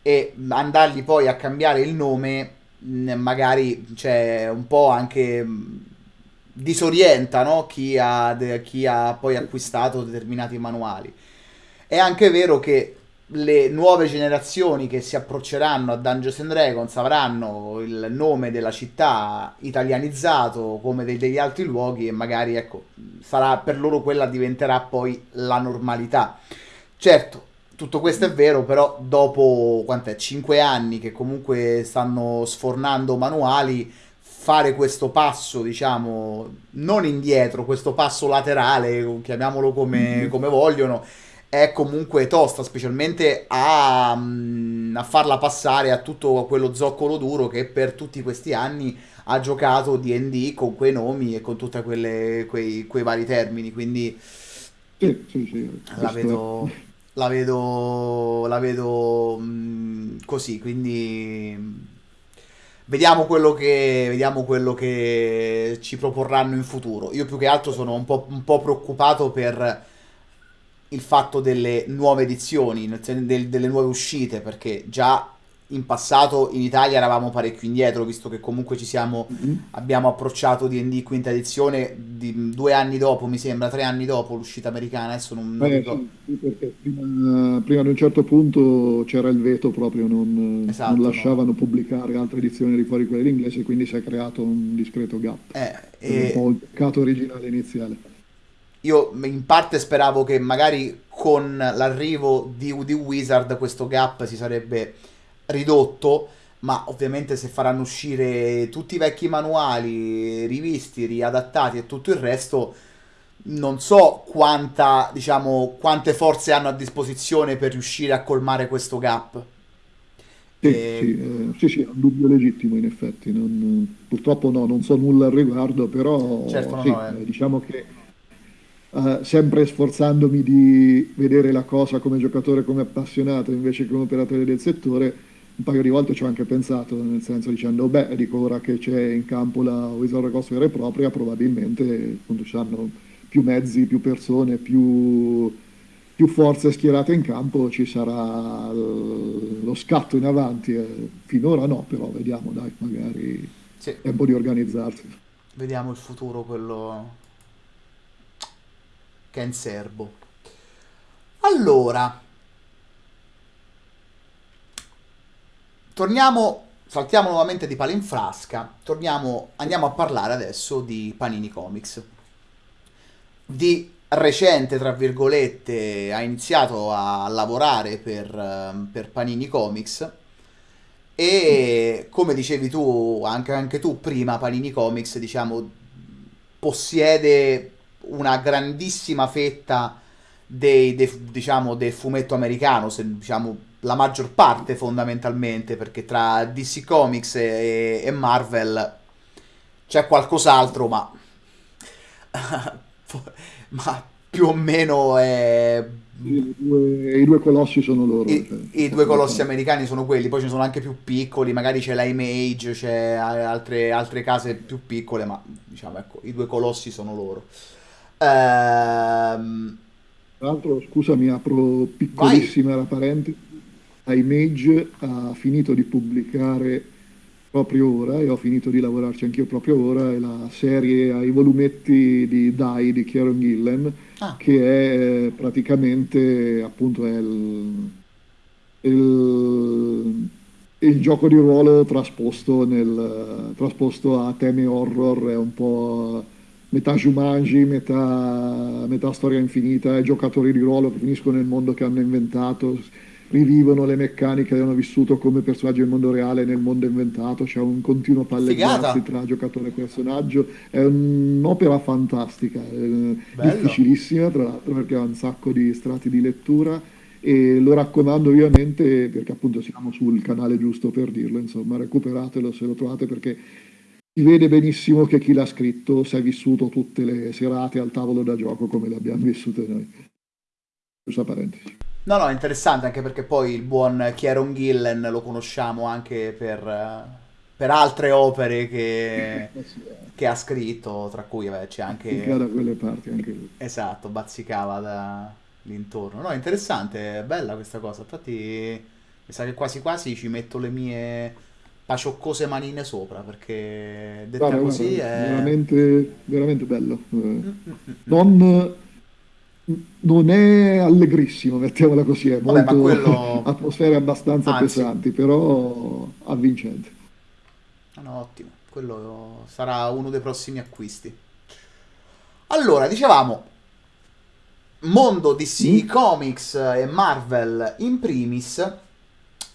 e andargli poi a cambiare il nome magari cioè, un po' anche disorienta no? chi, ha, chi ha poi acquistato determinati manuali. È anche vero che le nuove generazioni che si approcceranno a Dungeons and Dragons avranno il nome della città italianizzato come dei, degli altri luoghi e magari ecco sarà per loro quella diventerà poi la normalità. Certo, tutto questo è vero, però dopo quant'è, 5 anni che comunque stanno sfornando manuali, fare questo passo, diciamo, non indietro, questo passo laterale, chiamiamolo come, mm-hmm. come vogliono, è comunque tosta, specialmente a, mm, a, farla passare a tutto quello zoccolo duro che per tutti questi anni ha giocato DD con quei nomi e con tutti quei, quei vari termini. Quindi sì, sì, sì. la vedo la vedo, la vedo mh, mm, così, quindi vediamo quello, che, vediamo quello che ci proporranno in futuro. Io più che altro sono un po', un po preoccupato per il fatto delle nuove edizioni, delle nuove uscite, perché già in passato in Italia eravamo parecchio indietro, visto che comunque ci siamo, Mhm. abbiamo approcciato D&D quinta edizione di, due anni dopo, mi sembra, tre anni dopo l'uscita americana, adesso non, non Eh, sì, perché prima, prima di un certo punto c'era il veto proprio, non, non Esatto, no. lasciavano pubblicare altre edizioni di fuori quelle inglese, quindi si è creato un discreto gap. Eh, è un e po' il peccato originale iniziale. io in parte speravo che magari con l'arrivo di, di Wizard questo gap si sarebbe ridotto, ma ovviamente se faranno uscire tutti i vecchi manuali rivisti, riadattati e tutto il resto, non so quanta, diciamo, quante forze hanno a disposizione per riuscire a colmare questo gap. Sì, sì, E- eh, sì, sì, è un dubbio legittimo in effetti. non- purtroppo no, non so nulla al riguardo, certo, però no, sì, no, eh. eh, diciamo che eh, sempre sforzandomi di vedere la cosa come giocatore, come appassionato, invece che come operatore del settore, un paio di volte ci ho anche pensato, nel senso dicendo, beh, dico ora che c'è in campo la Coast vera e propria, probabilmente appunto ci saranno più mezzi, più persone, più, più forze schierate in campo, ci sarà lo scatto in avanti. eh. Finora no, però vediamo, dai, magari sì, è tempo di organizzarsi. vediamo il futuro, quello che è in serbo. Allora, torniamo, saltiamo nuovamente di palo in frasca, torniamo, andiamo a parlare adesso di Panini Comics. Di recente, tra virgolette, ha iniziato a lavorare per, ehm, per Panini Comics e come dicevi tu, anche, anche tu prima, Panini Comics, diciamo, possiede una grandissima fetta dei, dei- diciamo, del fumetto americano, se, diciamo, la maggior parte fondamentalmente, perché tra DC Comics e, e Marvel c'è qualcos'altro, ma, ma più o meno è... I due, i due colossi sono loro. I, cioè, i due colossi americani sono quelli, poi ne sono anche più piccoli, magari c'è la Image, c'è altre, altre case più piccole, ma diciamo ecco, i due colossi sono loro. Ehm, Tra l'altro, scusami, apro vai! piccolissima la parentesi. Image ha finito di pubblicare proprio ora, e ho finito di lavorarci anch'io proprio ora, è la serie ai volumetti di Die di Kieron Gillen, Ah, che è eh, praticamente appunto è il, il- il gioco di ruolo trasposto, nel, trasposto a temi horror, è un po' metà Jumanji, metà, metà storia infinita, è giocatori di ruolo che finiscono nel mondo che hanno inventato, rivivono le meccaniche che hanno vissuto come personaggi del mondo reale nel mondo inventato, c'è un continuo palleggiarsi tra giocatore e personaggio, è un'opera fantastica, eh, bello. difficilissima tra l'altro perché ha un sacco di strati di lettura e lo raccomando ovviamente perché appunto siamo sul canale giusto per dirlo, insomma, recuperatelo se lo trovate perché si vede benissimo che chi l'ha scritto si è vissuto tutte le serate al tavolo da gioco come le abbiamo vissute noi. Questa parentesi. No, no, interessante anche perché poi il buon Kieron Gillen lo conosciamo anche per, eh, per altre opere che, Eh che ha scritto, tra cui vabbè, c'è anche, da quelle parti anche lui. esatto, bazzicava da l'intorno. No, interessante, è bella questa cosa. Infatti, mi sa che quasi quasi ci metto le mie pacioccose manine sopra perché detta Guarda, guarda, così è... veramente, veramente bello. Eh, Mm, mm, mm, mm. Non, non è allegrissimo, mettiamola così, è Vabbè, molto quello... atmosfere abbastanza Anzi, pesanti, però avvincente. no, no, ottimo. Quello sarà uno dei prossimi acquisti. Allora, dicevamo, mondo DC Mm? Comics e Marvel in primis,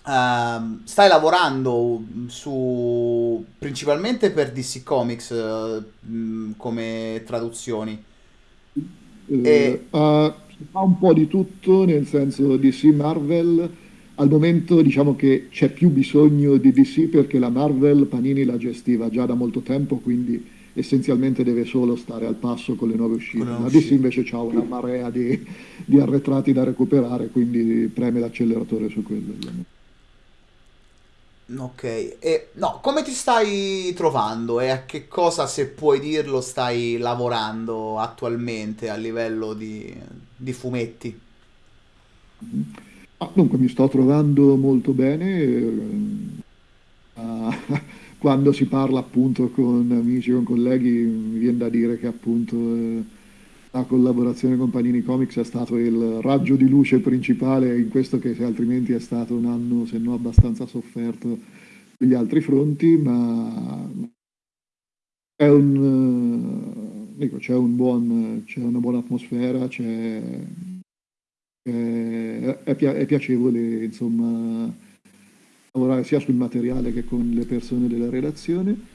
ehm, stai lavorando su principalmente per DC Comics mh, come traduzioni. Eh, ha- si fa un po' di tutto, nel senso DC Marvel, al momento diciamo che c'è più bisogno di DC perché la Marvel Panini la gestiva già da molto tempo, quindi essenzialmente deve solo stare al passo con le nuove uscite. La DC invece ha una marea di, di arretrati da recuperare, quindi preme l'acceleratore su quello. Ok, e no, come ti stai trovando e a che cosa, se puoi dirlo, stai lavorando attualmente a livello di, di fumetti? Ah, dunque, mi sto trovando molto bene. ah, quando si parla appunto con amici, con colleghi, mi viene da dire che appunto eh, la collaborazione con Panini Comics è stato il raggio di luce principale in questo che altrimenti è stato un anno, se no abbastanza sofferto sugli altri fronti, ma è un, eh, c'è un buon, c'è una buona atmosfera, c'è, è, è pia- è piacevole, insomma, lavorare sia sul materiale che con le persone della redazione.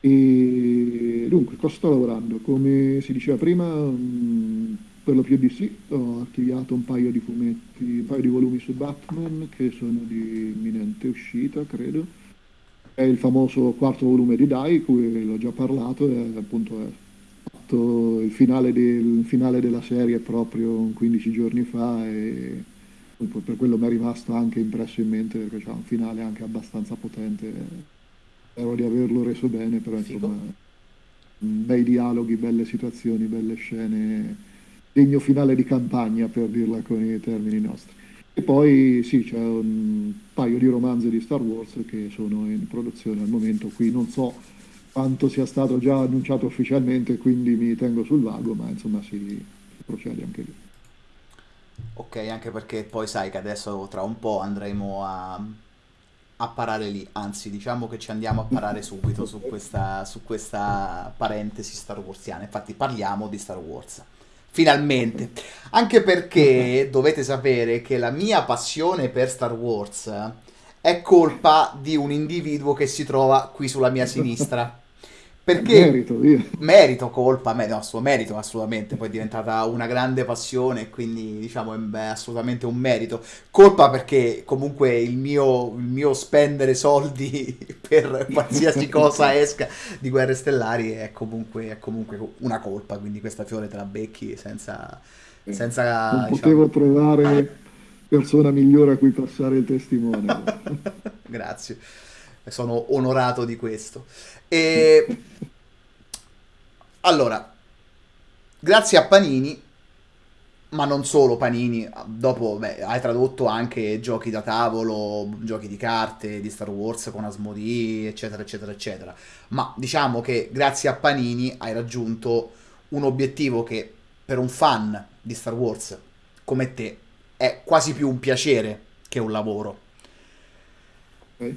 E dunque, cosa sto lavorando? Come si diceva prima, mh, per lo più di sì, ho archiviato un paio di fumetti, un paio di volumi su Batman che sono di imminente uscita, credo. È il famoso quarto volume di Dai, cui l'ho già parlato, è appunto è il finale, del, finale della serie proprio 15 giorni fa e per quello mi è rimasto anche impresso in mente perché c'è un finale anche abbastanza potente. Spero di averlo reso bene, però Figo. insomma, bei dialoghi, belle situazioni, belle scene, degno finale di campagna per dirla con i termini nostri. E poi sì, c'è un paio di romanzi di Star Wars che sono in produzione al momento, qui non so quanto sia stato già annunciato ufficialmente, quindi mi tengo sul vago, ma insomma si, si procede anche lì. Ok, anche perché poi sai che adesso tra un po' andremo a, a parare lì, anzi diciamo che ci andiamo a parare subito su questa, su questa parentesi Star Warsiana, infatti parliamo di Star Wars. Finalmente, anche perché dovete sapere che la mia passione per Star Wars è colpa di un individuo che si trova qui sulla mia sinistra. Perché Merito, io. merito, colpa, me- no, suo merito assolutamente, poi è diventata una grande passione quindi diciamo è assolutamente un merito. Colpa perché comunque il mio, il mio spendere soldi per qualsiasi cosa esca di Guerre Stellari è comunque, è comunque una colpa, quindi questa fiore te la becchi senza, senza Non diciamo... potevo trovare persona migliore a cui passare il testimone. Grazie, sono onorato di questo. E allora, grazie a Panini, ma non solo Panini, dopo beh, hai tradotto anche giochi da tavolo, giochi di carte di Star Wars con Asmodee, eccetera, eccetera, eccetera. Ma diciamo che grazie a Panini hai raggiunto un obiettivo che per un fan di Star Wars come te è quasi più un piacere che un lavoro. Ok?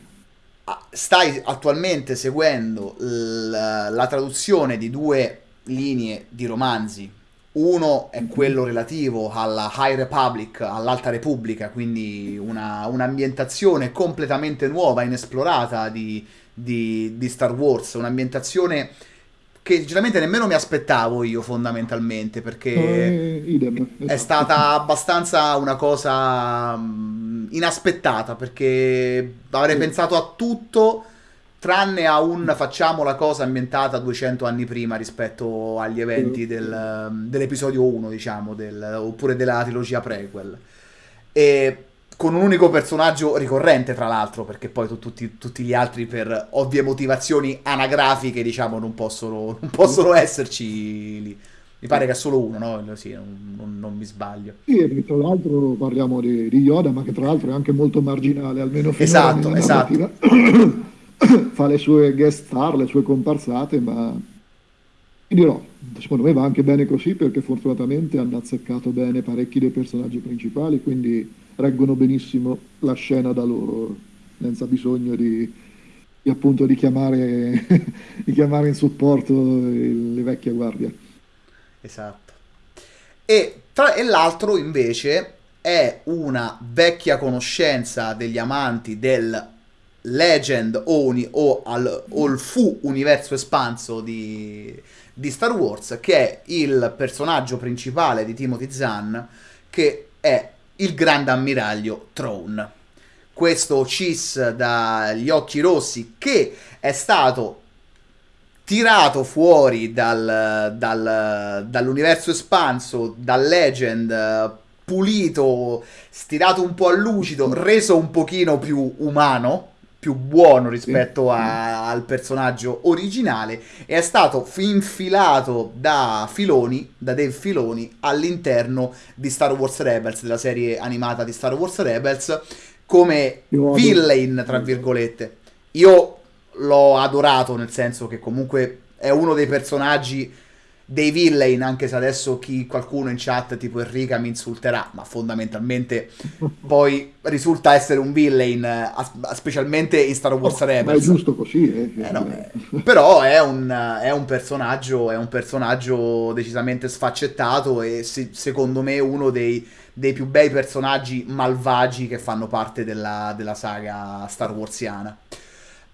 Stai attualmente seguendo la traduzione di due linee di romanzi. Uno è quello relativo alla High Republic, all'Alta Repubblica, quindi una, un'ambientazione completamente nuova, inesplorata di, di- di Star Wars, un'ambientazione che sinceramente nemmeno mi aspettavo io fondamentalmente, perché Eh, idem, è esatto. stata abbastanza una cosa mm, inaspettata perché avrei Sì. pensato a tutto tranne a un facciamo la cosa ambientata 200 anni prima rispetto agli eventi del, dell'episodio 1, diciamo, del- oppure della trilogia prequel. E con un unico personaggio ricorrente, tra l'altro, perché poi tu- tutti, tutti gli altri, per ovvie motivazioni anagrafiche, diciamo, non possono, non possono esserci lì. Mi pare che è solo uno, no? Sì, non, non- mi sbaglio. Sì, e tra l'altro parliamo di, di Yoda, ma che tra l'altro è anche molto marginale, almeno finora Esatto, esatto. Fa le sue guest star, le sue comparsate, ma ti dirò, secondo me va anche bene così perché fortunatamente hanno azzeccato bene parecchi dei personaggi principali, quindi reggono benissimo la scena da loro, senza bisogno di, di, appunto di chiamare, di chiamare in supporto le vecchie guardie. Esatto. E, tra- e l'altro invece è una vecchia conoscenza degli amanti del Legend o, uni- o, al, o il fu universo espanso di, di Star Wars, che è il personaggio principale di Timothy Zahn, che è il grande ammiraglio Throne. Questo cis dagli occhi rossi che è stato tirato fuori dal- dal- dall'universo espanso, dal Legend, pulito, stirato un po' a lucido, reso un pochino più umano, più buono rispetto a, al personaggio originale e è stato infilato da Filoni, da Dave Filoni, all'interno di Star Wars Rebels, della serie animata di Star Wars Rebels, come villain, tra virgolette. Io l'ho adorato, nel senso che comunque è uno dei personaggi dei villain, anche se adesso chi, qualcuno in chat tipo Enrica mi insulterà, ma fondamentalmente poi risulta essere un villain, specialmente in Star Wars oh, Rebels. Ma è giusto così, eh. Eh, no, eh, però è un, è un, personaggio, è un personaggio decisamente sfaccettato e se, secondo me uno dei, dei, più bei personaggi malvagi che fanno parte della, della saga Star Warsiana.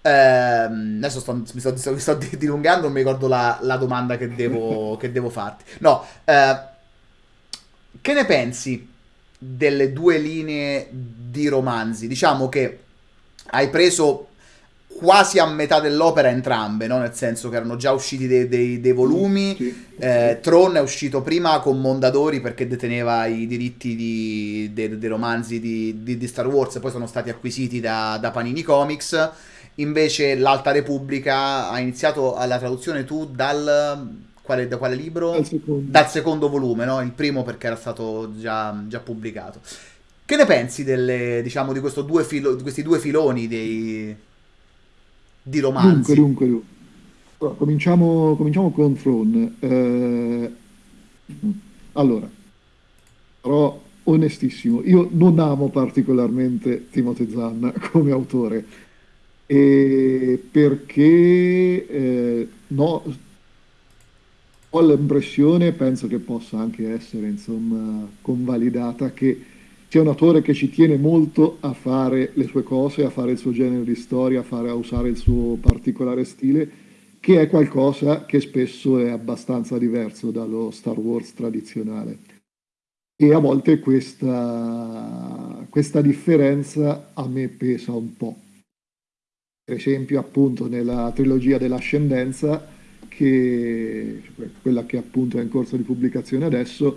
Eh, adesso sto, mi, sto, mi, sto, dilungando, non mi ricordo la, la domanda che devo, che devo, farti. No, eh, che ne pensi delle due linee di romanzi? Diciamo che hai preso quasi a metà dell'opera entrambe, no? nel senso che erano già usciti dei, dei, dei volumi. Sì, eh, Tron è uscito prima con Mondadori perché deteneva i diritti di, dei, dei romanzi di, di, di, Star Wars, e poi sono stati acquisiti da, da Panini Comics. Invece l'Alta Repubblica ha iniziato la traduzione tu dal... Quale, da quale libro? Dal secondo. Dal secondo volume, no? Il primo perché era stato già, già pubblicato. Che ne pensi delle, diciamo, di, due filo, di questi due filoni dei, di romanzi? Dunque, dunque, dunque. cominciamo, cominciamo, con Throne. Eh, allora, però onestissimo, io non amo particolarmente Timothy Zanna come autore e perché eh, no, ho l'impressione, penso che possa anche essere insomma convalidata, che c'è un autore che ci tiene molto a fare le sue cose, a fare il suo genere di storia, a, fare, a usare il suo particolare stile, che è qualcosa che spesso è abbastanza diverso dallo Star Wars tradizionale. E a volte questa, questa differenza a me pesa un po' per esempio appunto nella trilogia dell'ascendenza, che, quella che appunto è in corso di pubblicazione adesso,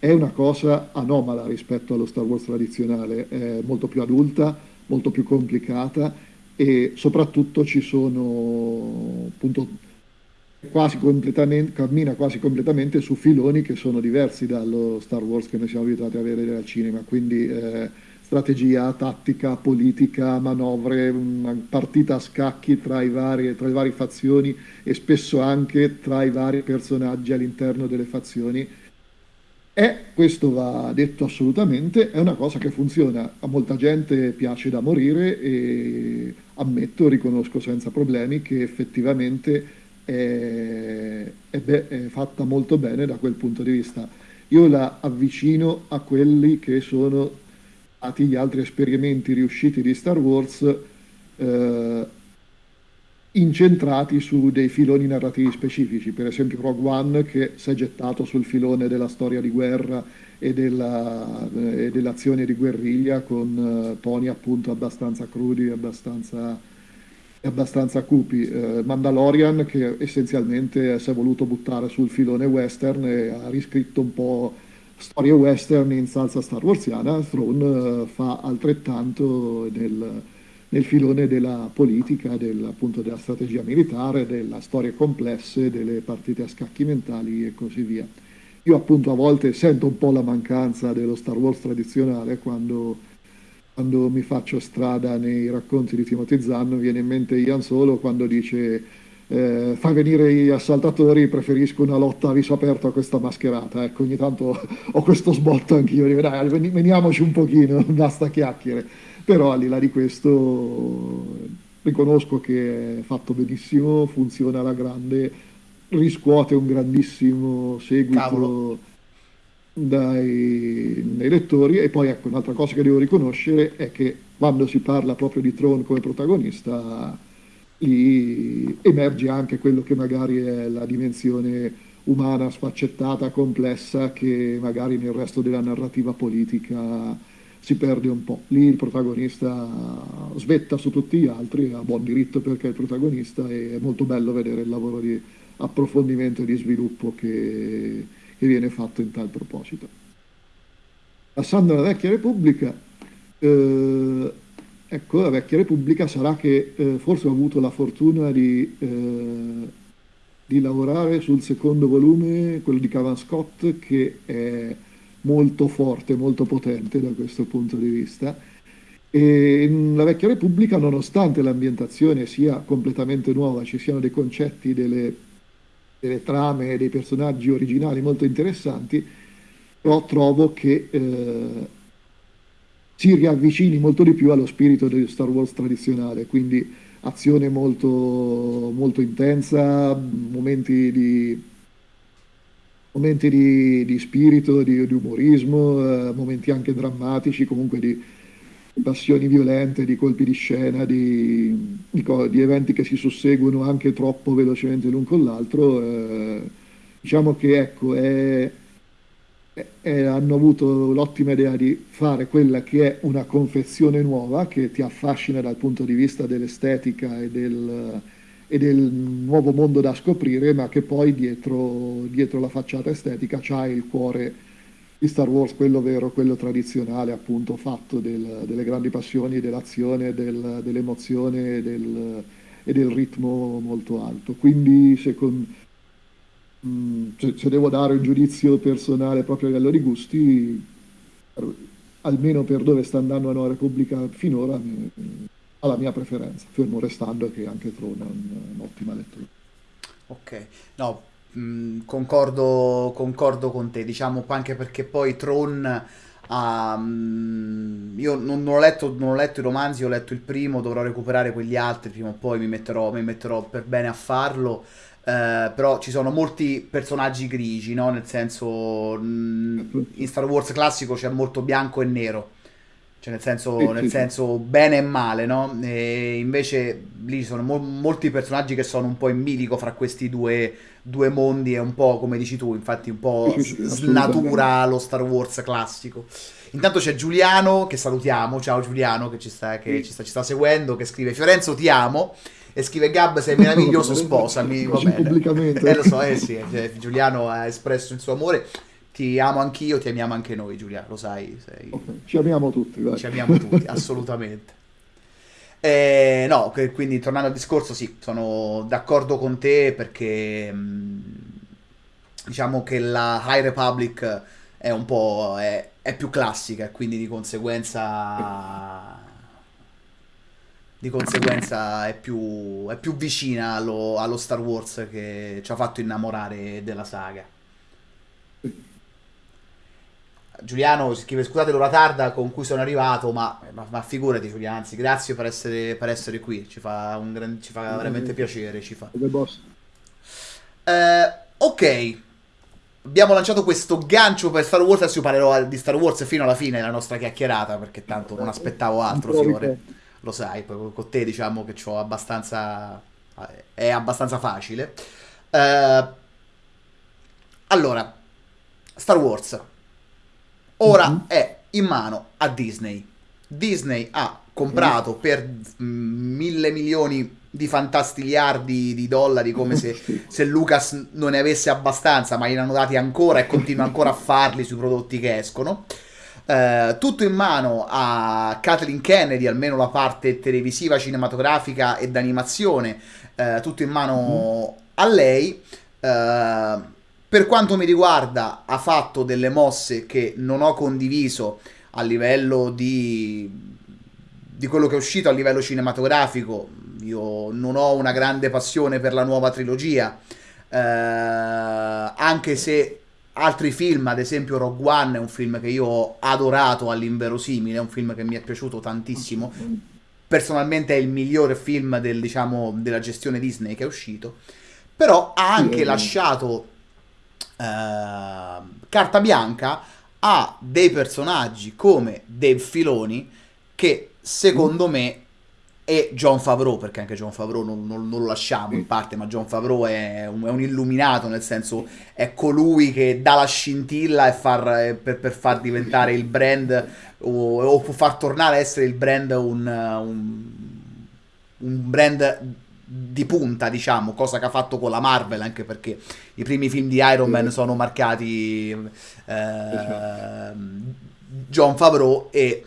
è una cosa anomala rispetto allo Star Wars tradizionale, è molto più adulta, molto più complicata e soprattutto ci sono appunto quasi completamente, cammina quasi completamente su filoni che sono diversi dallo Star Wars che noi siamo abituati a vedere al cinema, quindi eh, strategia, tattica, politica, manovre, partita a scacchi tra, vari, tra le varie fazioni e spesso anche tra i vari personaggi all'interno delle fazioni. E questo va detto assolutamente, è una cosa che funziona, a molta gente piace da morire e ammetto, riconosco senza problemi che effettivamente è, è, be- è fatta molto bene da quel punto di vista. Io la avvicino a quelli che sono stati gli altri esperimenti riusciti di Star Wars eh, incentrati su dei filoni narrativi specifici, per esempio Rogue One che si è gettato sul filone della storia di guerra e, della, e dell'azione di guerriglia con uh, toni appunto abbastanza crudi, abbastanza, abbastanza cupi. Uh, Mandalorian che essenzialmente si è voluto buttare sul filone western e ha riscritto un po' storie western in salsa star warsiana, Throne eh, fa altrettanto nel, nel filone della politica, del, appunto della strategia militare, delle storie complesse, delle partite a scacchi mentali e così via. Io appunto a volte sento un po' la mancanza dello Star Wars tradizionale quando, quando mi faccio strada nei racconti di Timothy Zahn, viene in mente Ian Solo quando dice eh, fa venire gli assaltatori, preferisco una lotta a viso aperto a questa mascherata. Ecco, ogni tanto ho questo sbotto anch'io, dico, dai, veniamoci un pochino, basta chiacchiere. Però al di là di questo riconosco che è fatto benissimo, funziona alla grande, riscuote un grandissimo seguito dai, dai lettori e poi ecco un'altra cosa che devo riconoscere è che quando si parla proprio di Tron come protagonista lì emerge anche quello che magari è la dimensione umana sfaccettata, complessa, che magari nel resto della narrativa politica si perde un po'. Lì il protagonista svetta su tutti gli altri, ha buon diritto perché è il protagonista e è molto bello vedere il lavoro di approfondimento e di sviluppo che, che viene fatto in tal proposito. Passando alla vecchia Repubblica, eh, ecco, la vecchia Repubblica sarà che eh, forse ho avuto la fortuna di, eh, di lavorare sul secondo volume, quello di Cavan Scott, che è molto forte, molto potente da questo punto di vista. E la Vecchia Repubblica, nonostante l'ambientazione sia completamente nuova, ci siano dei concetti, delle, delle trame, dei personaggi originali molto interessanti, però trovo che eh, si riavvicini molto di più allo spirito di Star Wars tradizionale, quindi azione molto, molto intensa, momenti di, momenti di, di spirito, di, di umorismo, eh, momenti anche drammatici, comunque di passioni violente, di colpi di scena, di, di eventi che si susseguono anche troppo velocemente l'un con l'altro. Eh, diciamo che ecco, è e hanno avuto l'ottima idea di fare quella che è una confezione nuova che ti affascina dal punto di vista dell'estetica e del, e del nuovo mondo da scoprire, ma che poi dietro, dietro la facciata estetica c'ha il cuore di Star Wars, quello vero, quello tradizionale, appunto fatto del, delle grandi passioni, dell'azione, del, dell'emozione del, e del ritmo molto alto. Quindi secondo Mm, se, se, devo dare un giudizio personale proprio a livello di gusti, almeno per dove sta andando la Nuova Repubblica finora, ha la mia preferenza, fermo restando che anche Tron è un'ottima lettura. Ok, no, mh, mm, concordo, concordo con te, diciamo anche perché poi Tron... Um, io non, non, ho letto, non, ho letto, i romanzi, ho letto il primo, dovrò recuperare quegli altri, prima o poi mi metterò, mi metterò per bene a farlo. Uh, però ci sono molti personaggi grigi, no? Nel senso, mh, in Star Wars classico c'è molto bianco e nero. Cioè, nel senso, nel senso bene e male, no? E invece lì ci sono mo- molti personaggi che sono un po' in bilico fra questi due, due mondi e un po', come dici tu, infatti un po' snatura lo Star Wars classico. Intanto c'è Giuliano, che salutiamo, ciao Giuliano, che ci sta, che ci sta, ci sta seguendo, che scrive Fiorenzo ti amo e scrive Gab sei meraviglioso sposami va bene pubblicamente eh lo so eh sì cioè, Giuliano ha espresso il suo amore ti amo anch'io ti amiamo anche noi Giuliano lo sai sei... okay. ci amiamo tutti dai. ci amiamo tutti assolutamente eh, no quindi tornando al discorso sì sono d'accordo con te perché mm, diciamo che la High Republic è un po' è, è più classica e quindi di conseguenza di conseguenza è più, è più vicina allo, allo, Star Wars che ci ha fatto innamorare della saga. Giuliano scrive scusate l'ora tarda con cui sono arrivato, ma, ma, ma figurati Giuliano, anzi grazie per essere, per essere qui, ci fa, un gran, ci fa veramente piacere. Ci fa. Eh, ok, abbiamo lanciato questo gancio per Star Wars, adesso io parlerò di Star Wars fino alla fine della nostra chiacchierata perché tanto non aspettavo altro, Fiore lo sai, poi con te diciamo che ho abbastanza... è abbastanza facile. Uh, allora, Star Wars ora mm-hmm. è in mano a Disney. Disney ha comprato mm. per mille milioni di fantastiliardi di dollari come se, se, Lucas non ne avesse abbastanza ma gliene hanno dati ancora e continua ancora a farli sui prodotti che escono eh, tutto in mano a Kathleen Kennedy, almeno la parte televisiva, cinematografica e d'animazione, eh, tutto in mano mm. a lei. Eh, per quanto mi riguarda, ha fatto delle mosse che non ho condiviso a livello di, di quello che è uscito a livello cinematografico. Io non ho una grande passione per la nuova trilogia, eh, anche se altri film, ad esempio Rogue One è un film che io ho adorato all'inverosimile, è un film che mi è piaciuto tantissimo. Personalmente è il migliore film del, diciamo, della gestione Disney che è uscito. Però ha anche lasciato eh, carta bianca a dei personaggi come Dave Filoni che secondo me e John Favreau, perché anche John Favreau non, non, non lo lasciamo in parte, ma John Favreau è un, è un, illuminato, nel senso è colui che dà la scintilla far, per, per, far diventare il brand o, o far tornare a essere il brand un, un, un brand di punta, diciamo, cosa che ha fatto con la Marvel, anche perché i primi film di Iron Man sono marcati eh, John Favreau e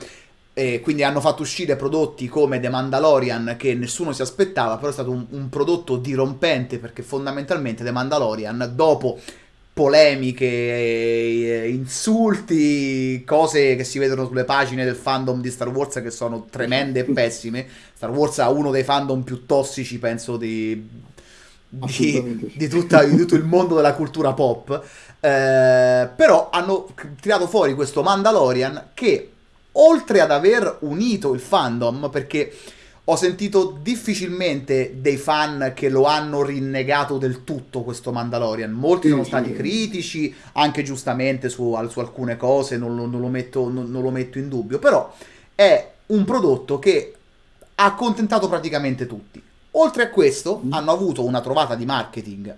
E quindi hanno fatto uscire prodotti come The Mandalorian che nessuno si aspettava, però è stato un, un prodotto dirompente perché fondamentalmente The Mandalorian dopo polemiche, eh, insulti, cose che si vedono sulle pagine del fandom di Star Wars che sono tremende e pessime. Star Wars ha uno dei fandom più tossici, penso, di, di, di, tutta, di tutto il mondo della cultura pop. Eh, però hanno tirato fuori questo Mandalorian che oltre ad aver unito il fandom, perché ho sentito difficilmente dei fan che lo hanno rinnegato del tutto questo Mandalorian. Molti sono stati critici, anche giustamente su, su alcune cose, non lo, non, lo metto, non, non lo metto in dubbio, però è un prodotto che ha accontentato praticamente tutti. Oltre a questo, mm. hanno avuto una trovata di marketing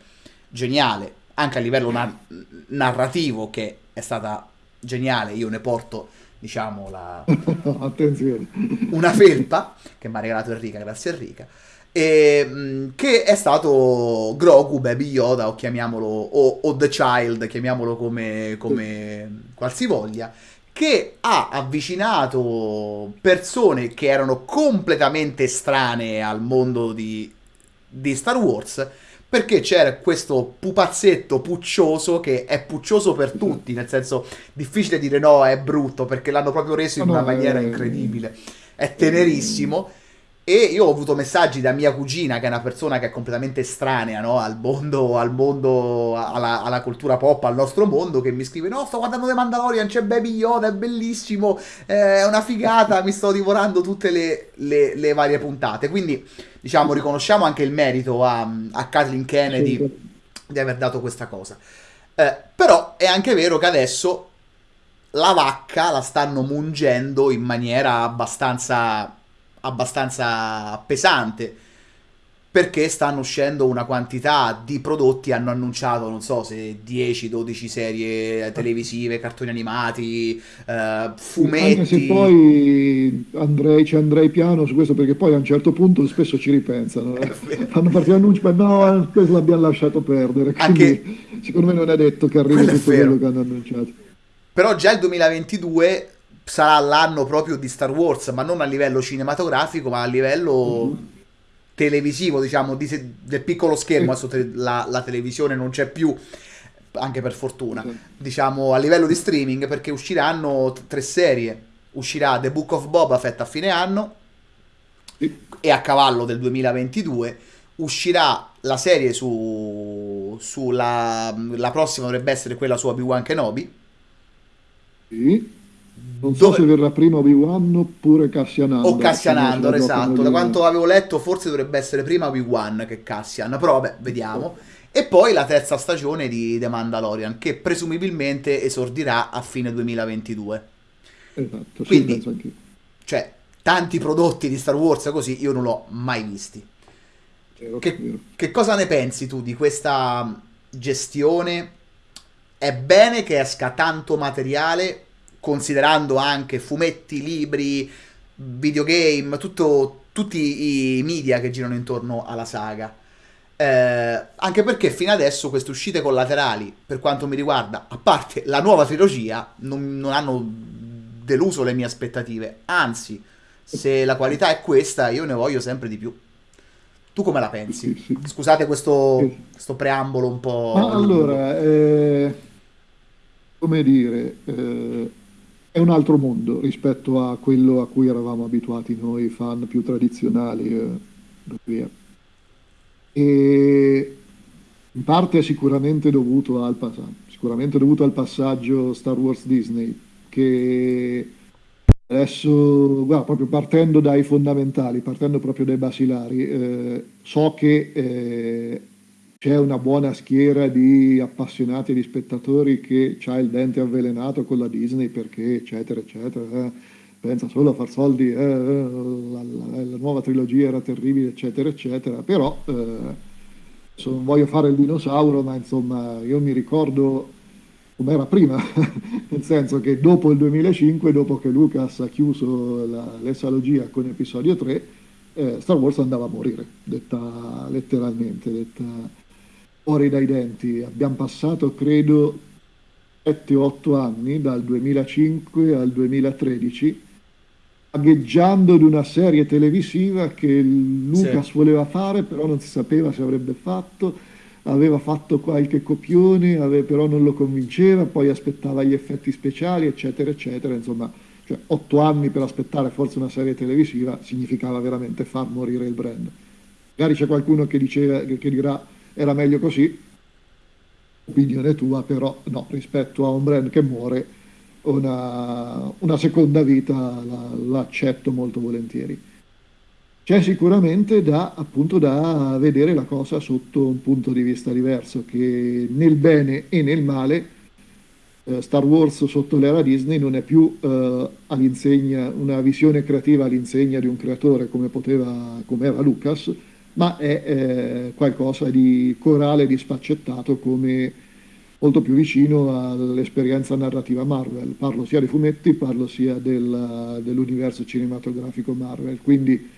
geniale, anche a livello na- narrativo, che è stata geniale. Io ne porto diciamo, la... Attenzione. una felpa che mi ha regalato Enrica, grazie Enrica, e, mm, che è stato Grogu, Baby Yoda, o chiamiamolo, o, o The Child, chiamiamolo come, come qualsivoglia, che ha avvicinato persone che erano completamente estranee al mondo di, di Star Wars perché c'era questo pupazzetto puccioso che è puccioso per tutti, nel senso difficile dire no, è brutto, perché l'hanno proprio reso in una maniera incredibile. È tenerissimo. E io ho avuto messaggi da mia cugina, che è una persona che è completamente estranea no? al mondo, al mondo alla, alla, cultura pop, al nostro mondo, che mi scrive: No, sto guardando The Mandalorian, c'è Baby Yoda, è bellissimo, è una figata, mi sto divorando tutte le, le, le varie puntate. Quindi diciamo, riconosciamo anche il merito a, a Kathleen Kennedy sì. di aver dato questa cosa. Eh, però è anche vero che adesso la vacca la stanno mungendo in maniera abbastanza, abbastanza pesante perché stanno uscendo una quantità di prodotti, hanno annunciato, non so se 10-12 serie televisive, cartoni animati, eh, fumetti. Anche se poi andrei, ci andrei piano su questo perché poi a un certo punto spesso ci ripensano. Eh. Fanno partire annunci, ma no, questo l'abbiamo lasciato perdere. Anche... secondo me non è detto che arrivi tutto quello che hanno annunciato. Però già il 2022 sarà l'anno proprio di Star Wars, ma non a livello cinematografico, ma a livello... Mm-hmm televisivo, diciamo, di, del piccolo schermo, adesso te, la, la, televisione non c'è più, anche per fortuna, diciamo, a livello di streaming, perché usciranno t- tre serie. Uscirà The Book of Boba Fett a fine anno e a cavallo del 2022 uscirà la serie su, sulla la prossima dovrebbe essere quella su Obi-Wan Kenobi. Non so Dove... se verrà prima Obi-Wan oppure Cassian Andor. O Cassian Andor, esatto. Da quanto avevo letto, forse dovrebbe essere prima Obi-Wan che Cassian. Però vabbè, vediamo. E poi la terza stagione di The Mandalorian, che presumibilmente esordirà a fine 2022. Esatto, Quindi, sì, cioè, tanti prodotti di Star Wars così io non l'ho mai visti. Che, che cosa ne pensi tu di questa gestione? È bene che esca tanto materiale considerando anche fumetti, libri, videogame, tutto, tutti i media che girano intorno alla saga. Eh, anche perché fino adesso queste uscite collaterali, per quanto mi riguarda, a parte la nuova trilogia, non, non hanno deluso le mie aspettative. Anzi, se la qualità è questa, io ne voglio sempre di più. Tu come la pensi? Scusate questo, questo preambolo un po'. Ma allora, eh, come dire, eh, è un altro mondo rispetto a quello a cui eravamo abituati noi fan più tradizionali eh, e in parte è sicuramente dovuto, al, sicuramente dovuto al passaggio Star Wars Disney che adesso guarda, proprio partendo dai fondamentali partendo proprio dai basilari eh, so che eh, c'è una buona schiera di appassionati e di spettatori che ha il dente avvelenato con la Disney perché eccetera eccetera eh, pensa solo a far soldi eh, la, la, la, nuova trilogia era terribile eccetera eccetera però eh, non voglio fare il dinosauro ma insomma io mi ricordo come era prima nel senso che dopo il 2005 dopo che Lucas ha chiuso la, l'esalogia con episodio 3 eh, Star Wars andava a morire detta letteralmente detta fuori dai denti. Abbiamo passato, credo, 7-8 anni, dal 2005 al 2013, agheggiando di una serie televisiva che Lucas Sì. voleva fare, però non si sapeva se avrebbe fatto, aveva fatto qualche copione, ave- però non lo convinceva, poi aspettava gli effetti speciali, eccetera, eccetera. Insomma, cioè, otto anni per aspettare forse una serie televisiva significava veramente far morire il brand. Magari c'è qualcuno che diceva, che dirà era meglio così, opinione tua, però no, rispetto a un brand che muore, una, una seconda vita la- l'accetto molto volentieri. C'è sicuramente da, appunto, da vedere la cosa sotto un punto di vista diverso, che nel bene e nel male eh, Star Wars sotto l'era Disney non è più eh, una visione creativa all'insegna di un creatore come poteva, come era Lucas, ma è eh, qualcosa di corale, di sfaccettato come molto più vicino all'esperienza narrativa Marvel. Parlo sia dei fumetti, parlo sia del- dell'universo cinematografico Marvel, quindi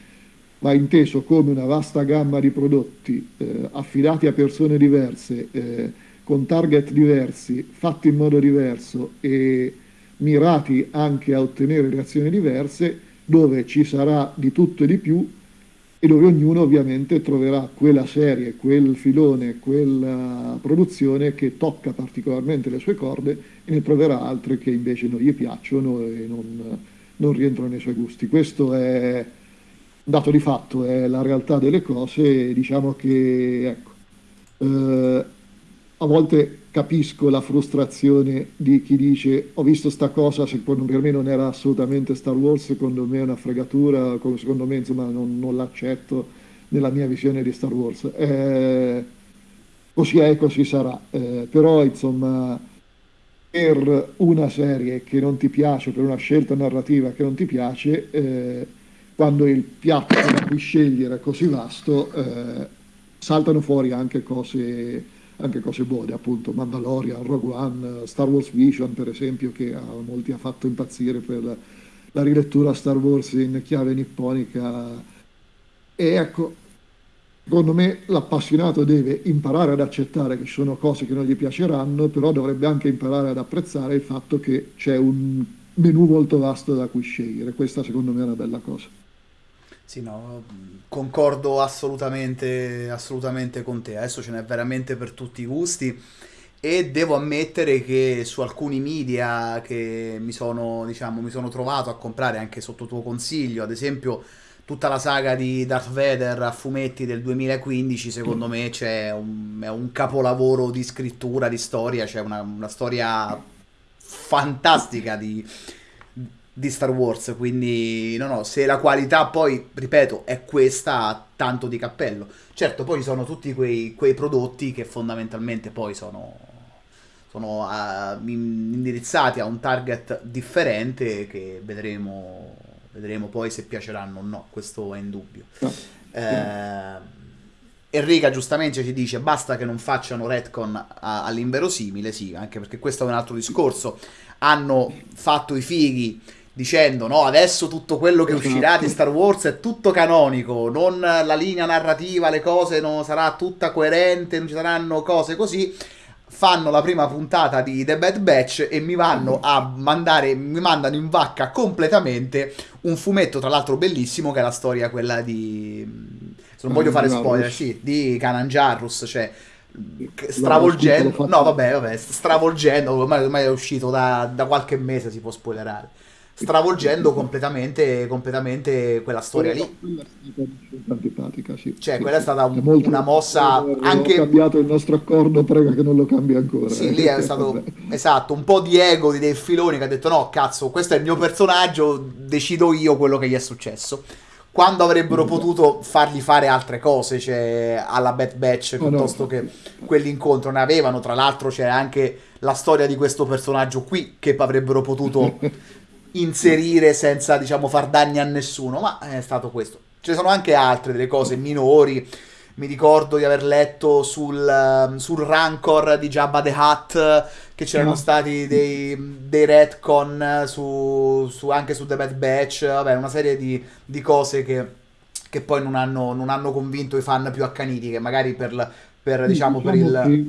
va inteso come una vasta gamma di prodotti eh, affidati a persone diverse, eh, con target diversi, fatti in modo diverso e mirati anche a ottenere reazioni diverse, dove ci sarà di tutto e di più e dove ognuno ovviamente troverà quella serie, quel filone, quella produzione che tocca particolarmente le sue corde e ne troverà altre che invece non gli piacciono e non, non rientrano nei suoi gusti. Questo è dato di fatto, è la realtà delle cose e diciamo che ecco, eh, a volte capisco la frustrazione di chi dice ho visto sta cosa, secondo per me non era assolutamente Star Wars, secondo me è una fregatura, co- secondo me insomma non, non l'accetto nella mia visione di Star Wars. Eh, così è così sarà, Eh, però insomma per una serie che non ti piace, per una scelta narrativa che non ti piace, eh, quando il piatto da cui scegliere è così vasto, eh, saltano fuori anche cose, anche cose buone, appunto Mandalorian, Rogue One, Star Wars Vision, per esempio, che a molti ha fatto impazzire per la, rilettura Star Wars in chiave nipponica. E ecco, Secondo me l'appassionato deve imparare ad accettare che ci sono cose che non gli piaceranno, però dovrebbe anche imparare ad apprezzare il fatto che c'è un menù molto vasto da cui scegliere. Questa secondo me è una bella cosa. Sì, no, concordo assolutamente, assolutamente con te. Adesso ce n'è veramente per tutti i gusti e devo ammettere che su alcuni media che mi sono, diciamo, mi sono trovato a comprare anche sotto tuo consiglio, ad esempio tutta la saga di Darth Vader a fumetti del 2015, secondo me c'è un, è un capolavoro di scrittura, di storia, c'è una, una storia fantastica di, di Star Wars, quindi no, no, se la qualità poi, ripeto, è questa, tanto di cappello. Certo, poi ci sono tutti quei, quei prodotti che fondamentalmente poi sono, sono in- indirizzati a un target differente che vedremo, vedremo poi se piaceranno o no, questo è indubbio. No, sì. Eh, Enrica giustamente ci dice basta che non facciano retcon all'inverosimile, sì, anche perché questo è un altro discorso. Hanno fatto i fighi dicendo no, adesso tutto quello che uscirà di. Star Wars è tutto canonico, non la linea narrativa, le cose non sarà tutta coerente, non ci saranno cose così. Fanno la prima puntata di The Bad Batch e mi vanno a mandare, mi mandano in vacca completamente un fumetto, tra l'altro bellissimo, che è la storia quella di... Se non voglio fare spoiler, sì, di Kanan Jarrus, cioè stravolgendo... No, vabbè, vabbè, stravolgendo, ormai, ormai è uscito da, da qualche mese, si può spoilerare. Stravolgendo completamente, completamente quella storia lì. quella è stata una scelta antipatica, sì, Cioè, sì, quella è stata È un- molto... una mossa Avevo anche cambiato il nostro accordo, prega che non lo cambi ancora. Sì, lì è Vabbè. stato esatto, un po' di ego di Dave Filoni che ha detto no, cazzo, questo è il mio personaggio, decido io quello che gli è successo. Quando avrebbero Esatto. potuto fargli fare altre cose, cioè alla Bad Batch No, no, piuttosto che infatti, infatti. quell'incontro ne avevano, tra l'altro c'è anche la storia di questo personaggio qui che avrebbero potuto inserire senza, diciamo, far danni a nessuno, ma è stato questo. Ne sono anche altre delle cose minori. Mi ricordo di aver letto sul, ehm, sul Rancor di Jabba the Hutt che c'erano Ah, stati dei, dei retcon su, su- anche su The Bad Batch, vabbè, una serie di, di cose che, che poi non hanno, non hanno convinto i fan più accaniti, che magari per, la- per, Sì, diciamo, per diciamo il... che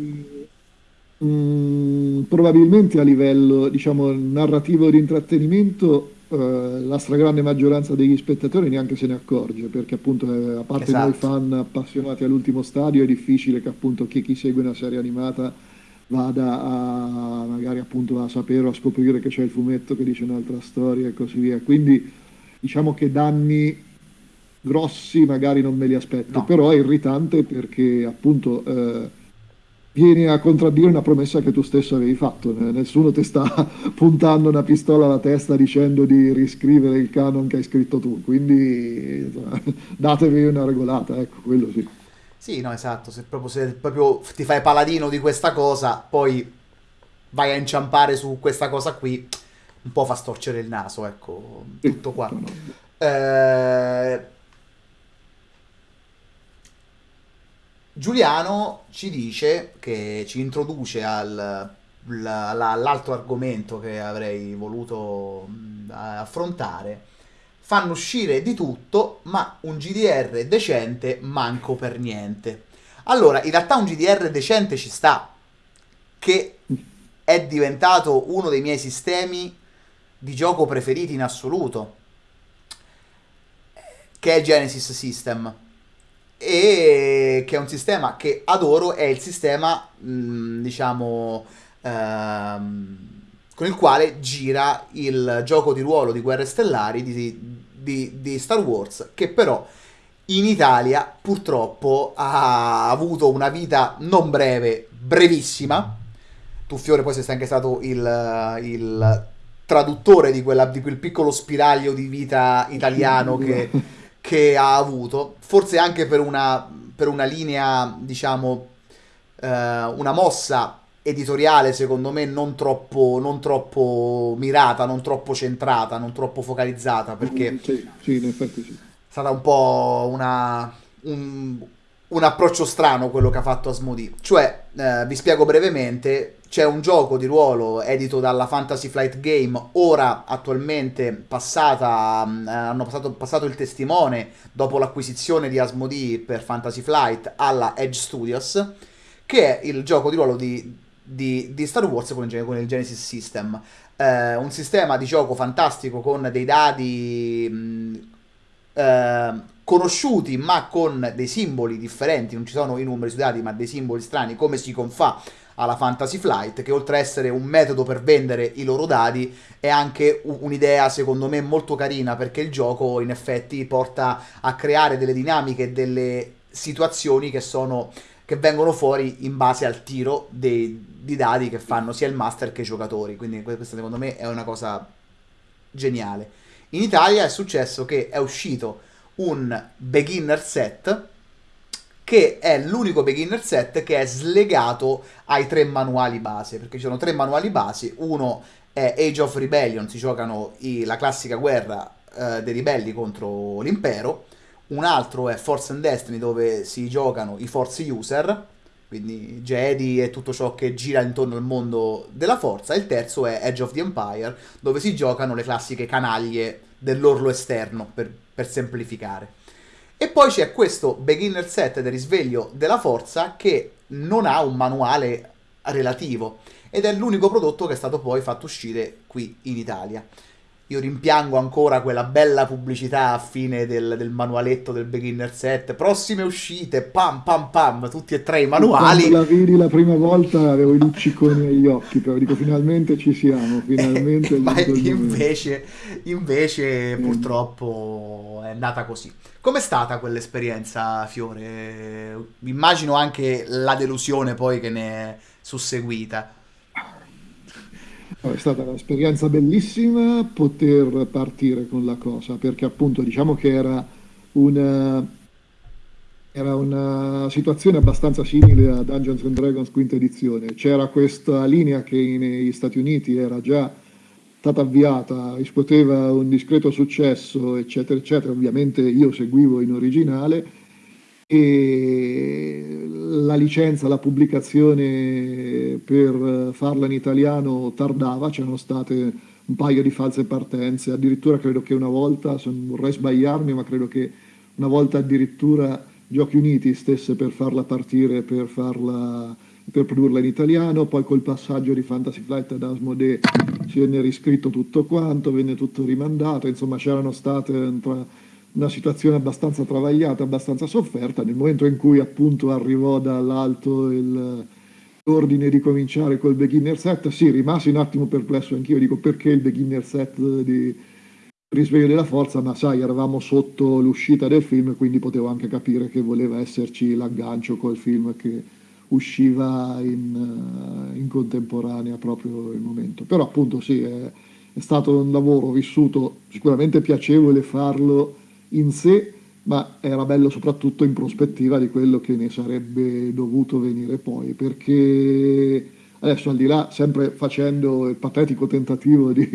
mm, probabilmente a livello, diciamo, narrativo di intrattenimento eh, la stragrande maggioranza degli spettatori neanche se ne accorge, perché appunto eh, a parte esatto. noi fan appassionati all'ultimo stadio è difficile che appunto chi, chi segue una serie animata vada a magari appunto a sapere o a scoprire che c'è il fumetto che dice un'altra storia e così via. Quindi diciamo che danni grossi magari non me li aspetto, no. però è irritante perché appunto eh, vieni a contraddire una promessa che tu stesso avevi fatto, nessuno ti sta puntando una pistola alla testa dicendo di riscrivere il canon che hai scritto tu, quindi datevi una regolata, ecco, quello sì. Sì, no, esatto, se proprio, se proprio ti fai paladino di questa cosa, poi vai a inciampare su questa cosa qui, un po' fa storcere il naso, ecco, tutto qua. Eh, Giuliano ci dice che ci introduce al, all'altro argomento che avrei voluto affrontare fanno uscire di tutto, ma un GDR decente manco per niente. Allora, in realtà un GDR decente ci sta, che è diventato uno dei miei sistemi di gioco preferiti in assoluto, che è Genesis System. E che è un sistema che adoro, è il sistema, mh, mm, diciamo, ehm, con il quale gira il gioco di ruolo di Guerre Stellari di, di, di Star Wars, che però in Italia purtroppo ha avuto una vita non breve, brevissima. Tu Fiore poi sei anche stato il, il traduttore di, quella, di, quel piccolo spiraglio di vita italiano che, che ha avuto, forse anche per una, per una linea, diciamo, eh, una mossa editoriale secondo me non troppo, non troppo mirata, non troppo centrata, non troppo focalizzata perché mm, sì, sì, in effetti sì. è stata un po' una, un, un, approccio strano quello che ha fatto Asmodee. Cioè, eh, vi spiego brevemente, c'è un gioco di ruolo edito dalla Fantasy Flight Game, ora attualmente passata, eh, hanno passato, passato il testimone dopo l'acquisizione di Asmodee per Fantasy Flight alla Edge Studios, che è il gioco di ruolo di di, di Star Wars con il, con il Genesis System. Eh, un sistema di gioco fantastico con dei dadi mh, eh, conosciuti ma con dei simboli differenti, non ci sono i numeri sui dati ma dei simboli strani come si confà alla Fantasy Flight che oltre a essere un metodo per vendere i loro dadi è anche un'idea secondo me molto carina perché il gioco in effetti porta a creare delle dinamiche e delle situazioni che sono che vengono fuori in base al tiro dei, di dadi che fanno sia il master che i giocatori. Quindi questa secondo me è una cosa geniale. In Italia è successo che è uscito un beginner set che è l'unico beginner set che è slegato ai tre manuali base, perché ci sono tre manuali base, uno è Age of Rebellion, si giocano i, la classica guerra eh, dei ribelli contro l'impero, un altro è Force and Destiny dove si giocano i Force User, quindi Jedi e tutto ciò che gira intorno al mondo della forza, e il terzo è Edge of the Empire dove si giocano le classiche canaglie dell'orlo esterno, per, per semplificare. E poi c'è questo beginner set del risveglio della forza che non ha un manuale relativo ed è l'unico prodotto che è stato poi fatto uscire qui in Italia. Io rimpiango ancora quella bella pubblicità a fine del, del, manualetto del beginner set. Prossime uscite, pam pam pam, tutti e tre i manuali. Quando la vidi la prima volta avevo i lucciconi agli occhi, però dico finalmente ci siamo, finalmente. Ma invece, invece mm. purtroppo è andata così. Com'è stata quell'esperienza, Fiore? Immagino anche la delusione poi che ne è susseguita. È stata un'esperienza bellissima poter partire con la cosa, perché appunto diciamo che era una, era una situazione abbastanza simile a Dungeons and Dragons quinta edizione. C'era questa linea che negli Stati Uniti era già stata avviata, riscuoteva un discreto successo, eccetera, eccetera. Ovviamente io seguivo in originale e la licenza, la pubblicazione per farla in italiano tardava, c'erano state un paio di false partenze, addirittura credo che una volta, non vorrei sbagliarmi, ma credo che una volta addirittura Giochi Uniti stesse per farla partire, per, farla, per produrla in italiano, poi col passaggio di Fantasy Flight ad Asmodee venne riscritto tutto quanto, venne tutto rimandato, insomma c'erano state una situazione abbastanza travagliata, abbastanza sofferta, nel momento in cui appunto arrivò dall'alto l'ordine di cominciare col beginner set, sì, rimasi un attimo perplesso anch'io, dico perché il beginner set di risveglio della forza, ma sai, eravamo sotto l'uscita del film, quindi potevo anche capire che voleva esserci l'aggancio col film che usciva in, in contemporanea proprio il momento. Però appunto sì, è, è stato un lavoro vissuto sicuramente piacevole farlo in sé, ma era bello soprattutto in prospettiva di quello che ne sarebbe dovuto venire poi, perché adesso al di là, sempre facendo il patetico tentativo di,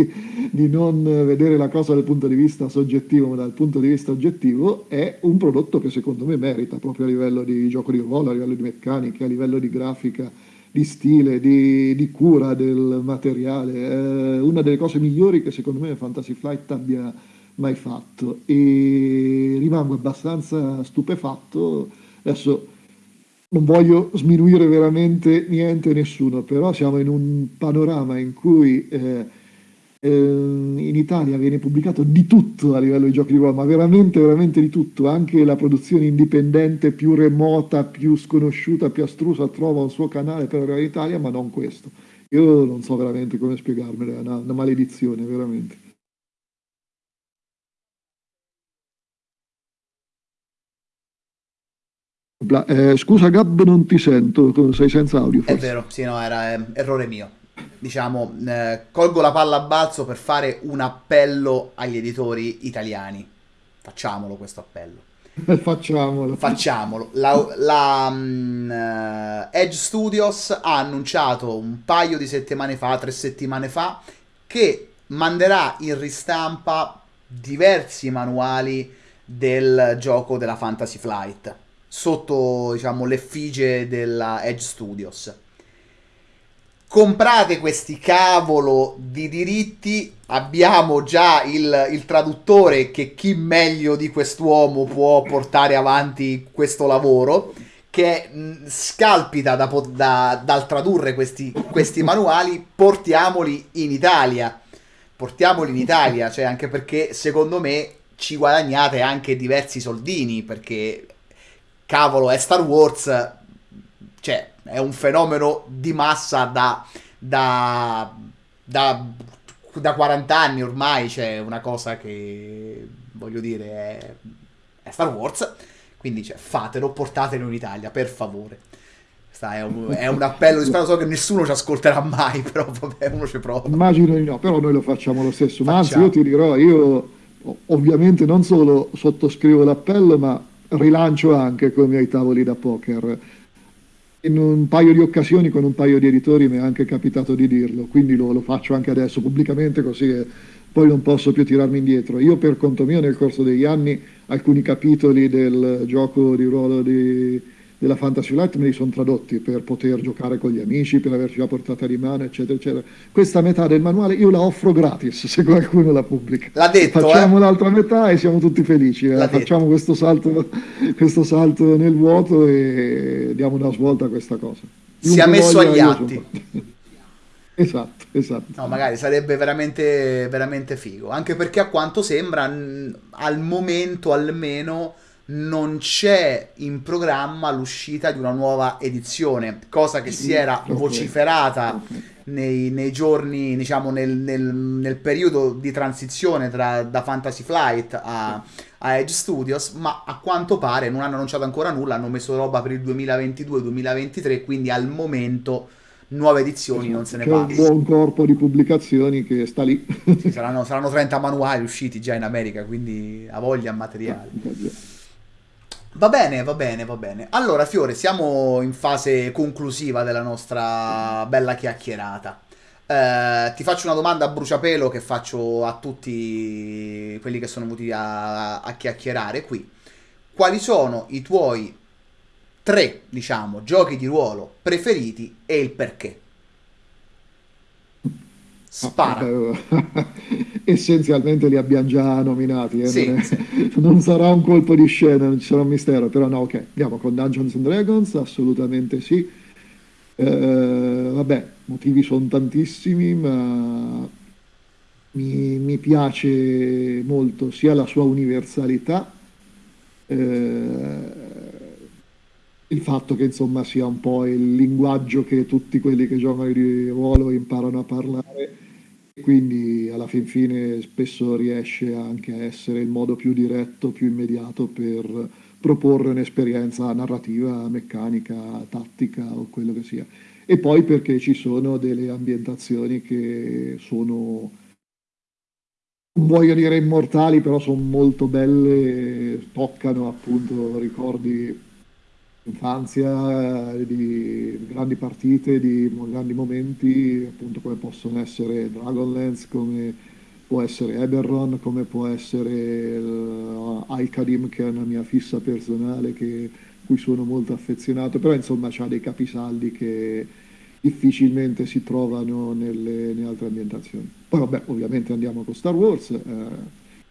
di, non vedere la cosa dal punto di vista soggettivo, ma dal punto di vista oggettivo, è un prodotto che secondo me merita proprio a livello di gioco di ruolo, a livello di meccanica, a livello di grafica, di stile, di, di cura del materiale. È una delle cose migliori che secondo me Fantasy Flight abbia mai fatto e rimango abbastanza stupefatto. Adesso non voglio sminuire veramente niente nessuno, però siamo in un panorama in cui eh, eh, in Italia viene pubblicato di tutto a livello di giochi di ruolo, ma veramente, veramente di tutto, anche la produzione indipendente più remota, più sconosciuta, più astrusa trova un suo canale per arrivare in Italia, ma non questo. Io non so veramente come spiegarmelo, è una, una maledizione, veramente. Eh, scusa Gab, non ti sento, sei senza audio. Forse. È vero, sì, no, era eh, errore mio. Diciamo, eh, colgo la palla a balzo per fare un appello agli editori italiani. Facciamolo questo appello. Facciamolo. Facciamolo. La, la um, Edge Studios ha annunciato un paio di settimane fa, tre settimane fa, che manderà in ristampa diversi manuali del gioco della Fantasy Flight sotto diciamo, l'effigie della Edge Studios. Comprate questi cavolo di diritti, abbiamo già il, il traduttore che chi meglio di quest'uomo può portare avanti questo lavoro che scalpita da, da, dal tradurre questi, questi, manuali, portiamoli in Italia. Portiamoli in Italia, cioè anche perché secondo me ci guadagnate anche diversi soldini, perché cavolo, è Star Wars, cioè, è un fenomeno di massa da, da, da, da 40 anni ormai, cioè, una cosa che, voglio dire, è, è Star Wars, quindi, cioè, fatelo, portatelo in Italia, per favore. È un, è un, appello, spero so che nessuno ci ascolterà mai, però vabbè, uno ci prova. Immagino di no, però noi lo facciamo lo stesso. Ma anzi, io ti dirò, io ovviamente non solo sottoscrivo l'appello, ma rilancio anche con i miei tavoli da poker. In un paio di occasioni con un paio di editori mi è anche capitato di dirlo, quindi lo, lo faccio anche adesso pubblicamente così poi non posso più tirarmi indietro. Io per conto mio nel corso degli anni alcuni capitoli del gioco di ruolo di della Fantasy Light me li sono tradotti per poter giocare con gli amici, per averci la portata di mano, eccetera, eccetera. Questa metà del manuale io la offro gratis se qualcuno la pubblica. L'ha detto, Facciamo eh? l'altra metà e siamo tutti felici. Eh? Facciamo questo salto, questo salto, nel vuoto e diamo una svolta a questa cosa. Si è messo agli atti. Esatto, esatto. No, magari sarebbe veramente, veramente figo. Anche perché a quanto sembra, al momento almeno non c'è in programma l'uscita di una nuova edizione, cosa che si era vociferata nei, nei giorni, diciamo, nel, nel, nel, periodo di transizione tra, da Fantasy Flight a, a, Edge Studios, ma a quanto pare non hanno annunciato ancora nulla, hanno messo roba per il 2022-2023, quindi al momento nuove edizioni non se ne parla. C'è un buon corpo di pubblicazioni che sta lì. Sì, saranno, saranno 30 manuali usciti già in America, quindi ha voglia materiale. Va bene, va bene, va bene. Allora, Fiore, siamo in fase conclusiva della nostra bella chiacchierata. Eh, ti faccio una domanda a bruciapelo che faccio a tutti quelli che sono venuti a, a chiacchierare qui. Quali sono i tuoi tre, diciamo, giochi di ruolo preferiti e il perché? Spara. Essenzialmente li abbiamo già nominati, eh? sì, non, è, sì. non, sarà un colpo di scena, non ci sarà un mistero, però no, ok, andiamo con Dungeons and Dragons, assolutamente sì. Eh, vabbè, motivi sono tantissimi, ma mi, mi piace molto sia la sua universalità, eh, il fatto che insomma sia un po' il linguaggio che tutti quelli che giocano di ruolo imparano a parlare e quindi alla fin fine spesso riesce anche a essere il modo più diretto, più immediato per proporre un'esperienza narrativa, meccanica, tattica o quello che sia. E poi perché ci sono delle ambientazioni che sono non voglio dire immortali, però sono molto belle, toccano appunto ricordi infanzia, di grandi partite, di grandi momenti, appunto come possono essere Dragonlance, come può essere Eberron, come può essere uh, Alcadim, che è una mia fissa personale, che, cui sono molto affezionato, però insomma ha dei capisaldi che difficilmente si trovano nelle, nelle altre ambientazioni. Poi vabbè, ovviamente andiamo con Star Wars, eh,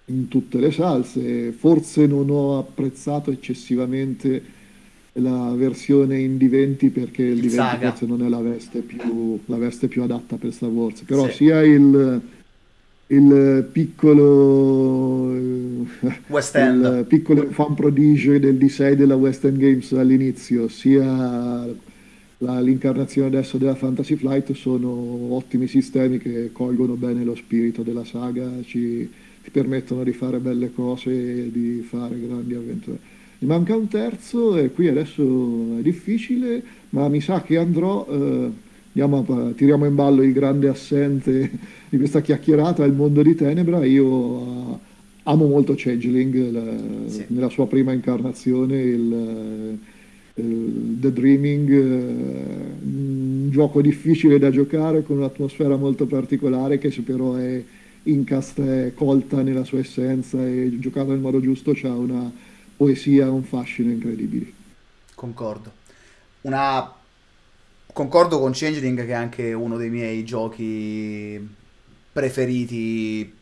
in tutte le salse, forse non ho apprezzato eccessivamente la versione in D20 perché il, il D20 forse non è la veste, più, la veste più adatta per Star Wars, però sì. sia il, il piccolo West End. il piccolo fan prodigio del D6 della West End Games all'inizio sia la, l'incarnazione adesso della Fantasy Flight sono ottimi sistemi che colgono bene lo spirito della saga, ci, ti permettono di fare belle cose e di fare grandi avventure. Mi manca un terzo e qui adesso è difficile, ma mi sa che andrò, eh, a, tiriamo in ballo il grande assente di questa chiacchierata, il mondo di Tenebra, io eh, amo molto Changeling la, sì. nella sua prima incarnazione, il, The Dreaming, eh, un gioco difficile da giocare con un'atmosfera molto particolare che se però è incasta, è colta nella sua essenza e giocata nel modo giusto c'ha una poesia, un fascino incredibili. Concordo. Una... Concordo con Changeling che è anche uno dei miei giochi preferiti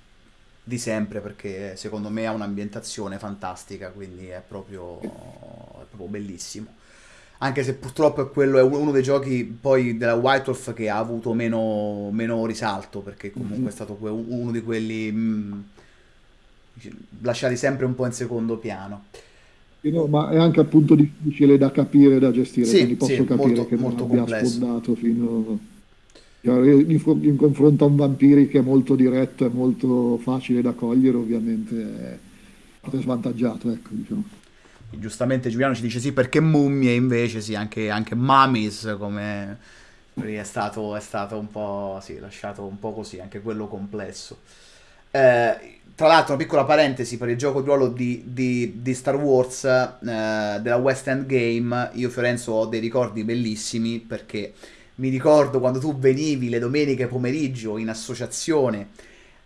di sempre perché secondo me ha un'ambientazione fantastica, quindi è proprio, è proprio bellissimo anche se purtroppo è, quello, è uno dei giochi poi della White Wolf che ha avuto meno, meno risalto, perché comunque mm-hmm. è stato uno di quelli mh, mm, lasciati sempre un po' in secondo piano. No, ma è anche appunto difficile da capire e da gestire, sì, quindi posso sì, capire molto, che molto non abbia sfondato fino in, in confronto a un vampiri che è molto diretto e molto facile da cogliere, ovviamente è svantaggiato, ecco, diciamo. Giustamente Giuliano ci dice sì perché mummie invece sì anche, anche mummies come è stato, è stato un po' sì, lasciato un po' così anche quello complesso. Eh, tra l'altro una piccola parentesi per il gioco di ruolo di, di, di Star Wars eh, della West End Game io Fiorenzo ho dei ricordi bellissimi perché mi ricordo quando tu venivi le domeniche pomeriggio in associazione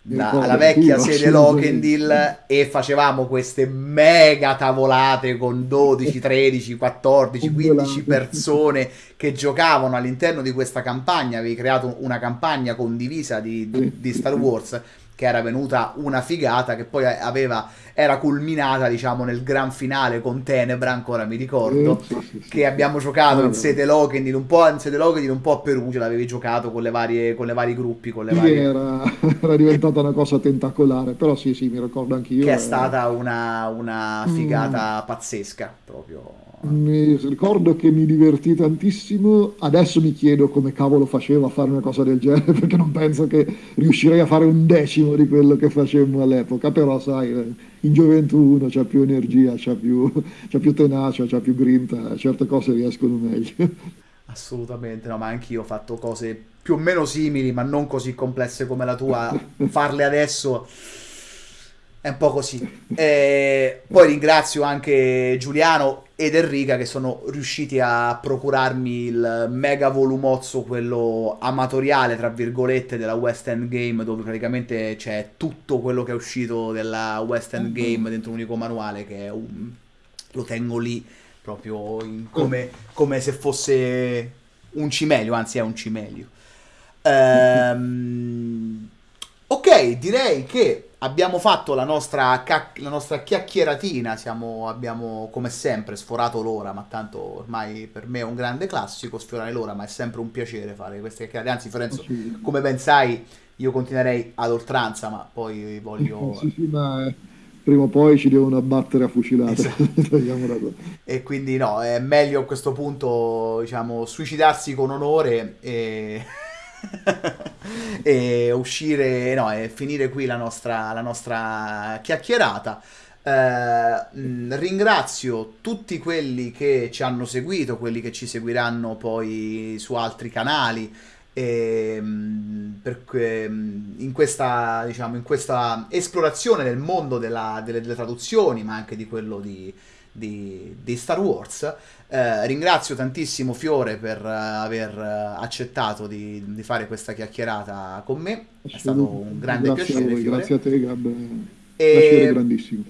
da, alla vecchia sede Lokendil e facevamo queste mega tavolate con 12, 13, 14, 15 persone che giocavano all'interno di questa campagna. Avevi creato una campagna condivisa di, di Star Wars che era venuta una figata che poi aveva, era culminata diciamo nel gran finale con Tenebra ancora mi ricordo sì, sì, sì, che abbiamo giocato in sede Lokendil un po' in sede Lokendil un po' a Perugia l'avevi giocato con le varie con le vari gruppi con le varie... Era, era, diventata una cosa tentacolare però sì sì mi ricordo anch'io che è stata una, una figata mm. pazzesca proprio mi ricordo che mi divertì tantissimo, adesso mi chiedo come cavolo facevo a fare una cosa del genere perché non penso che riuscirei a fare un decimo di quello che facemmo all'epoca, però sai, in gioventù uno c'ha più energia, c'ha più, c'ha più tenacia, c'ha più grinta, certe cose riescono meglio. Assolutamente, no, ma anch'io ho fatto cose più o meno simili, ma non così complesse come la tua, farle adesso è un po' così. E poi ringrazio anche Giuliano ed Enrica che sono riusciti a procurarmi il mega volumozzo, quello amatoriale, tra virgolette, della West End Game, dove praticamente c'è tutto quello che è uscito della West End mm-hmm. Game dentro un unico manuale, che un... lo tengo lì proprio come, come, se fosse un cimelio, anzi è un cimelio. Ehm... Ok, direi che abbiamo fatto la nostra, la nostra chiacchieratina, siamo, abbiamo come sempre sforato l'ora, ma tanto ormai per me è un grande classico sfiorare l'ora, ma è sempre un piacere fare queste chiacchierate. Anzi, Fiorenzo, come ben sai, io continuerei ad oltranza, ma poi voglio... sì, sì, ma prima o poi ci devono abbattere a fucilate. Esatto. e quindi no, è meglio a questo punto, diciamo, suicidarsi con onore e... e uscire, no, e finire qui la nostra, la nostra chiacchierata. Eh, ringrazio tutti quelli che ci hanno seguito, quelli che ci seguiranno poi su altri canali. E, perché in questa, diciamo, in questa esplorazione del mondo della, delle, delle, traduzioni, ma anche di quello di, di, di Star Wars, eh, ringrazio tantissimo Fiore per uh, aver uh, accettato di, di, fare questa chiacchierata con me. È stato un grande grazie piacere. A voi, grazie a te, Gab. E... grandissimo.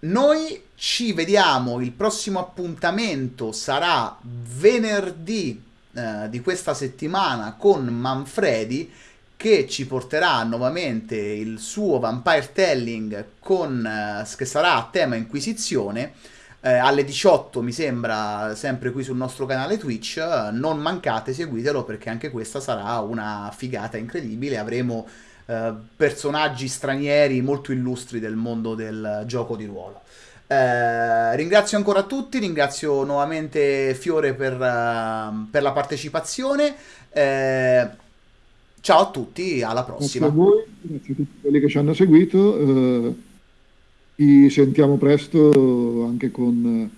Noi ci vediamo, il prossimo appuntamento sarà venerdì eh, di questa settimana con Manfredi che ci porterà nuovamente il suo Vampire Telling con, eh, che sarà a tema Inquisizione eh, alle 18 mi sembra sempre qui sul nostro canale Twitch non mancate seguitelo perché anche questa sarà una figata incredibile avremo eh, personaggi stranieri molto illustri del mondo del gioco di ruolo eh, ringrazio ancora tutti, ringrazio nuovamente Fiore per, uh, per la partecipazione. Eh, ciao a tutti, alla prossima. Grazie a voi, grazie a tutti quelli che ci hanno seguito. Eh, ci sentiamo presto anche con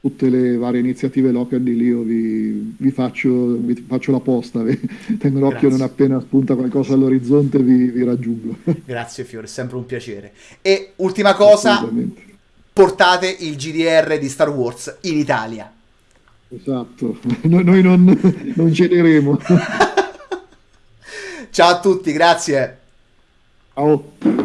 tutte le varie iniziative local di Lio. Vi, vi, faccio, vi faccio, la posta, tengo l'occhio non appena spunta qualcosa all'orizzonte vi, vi raggiungo. Grazie Fiore, è sempre un piacere. E ultima cosa portate il GDR di Star Wars in Italia. Esatto, noi, noi non, non cederemo. Ciao a tutti, grazie. Ciao.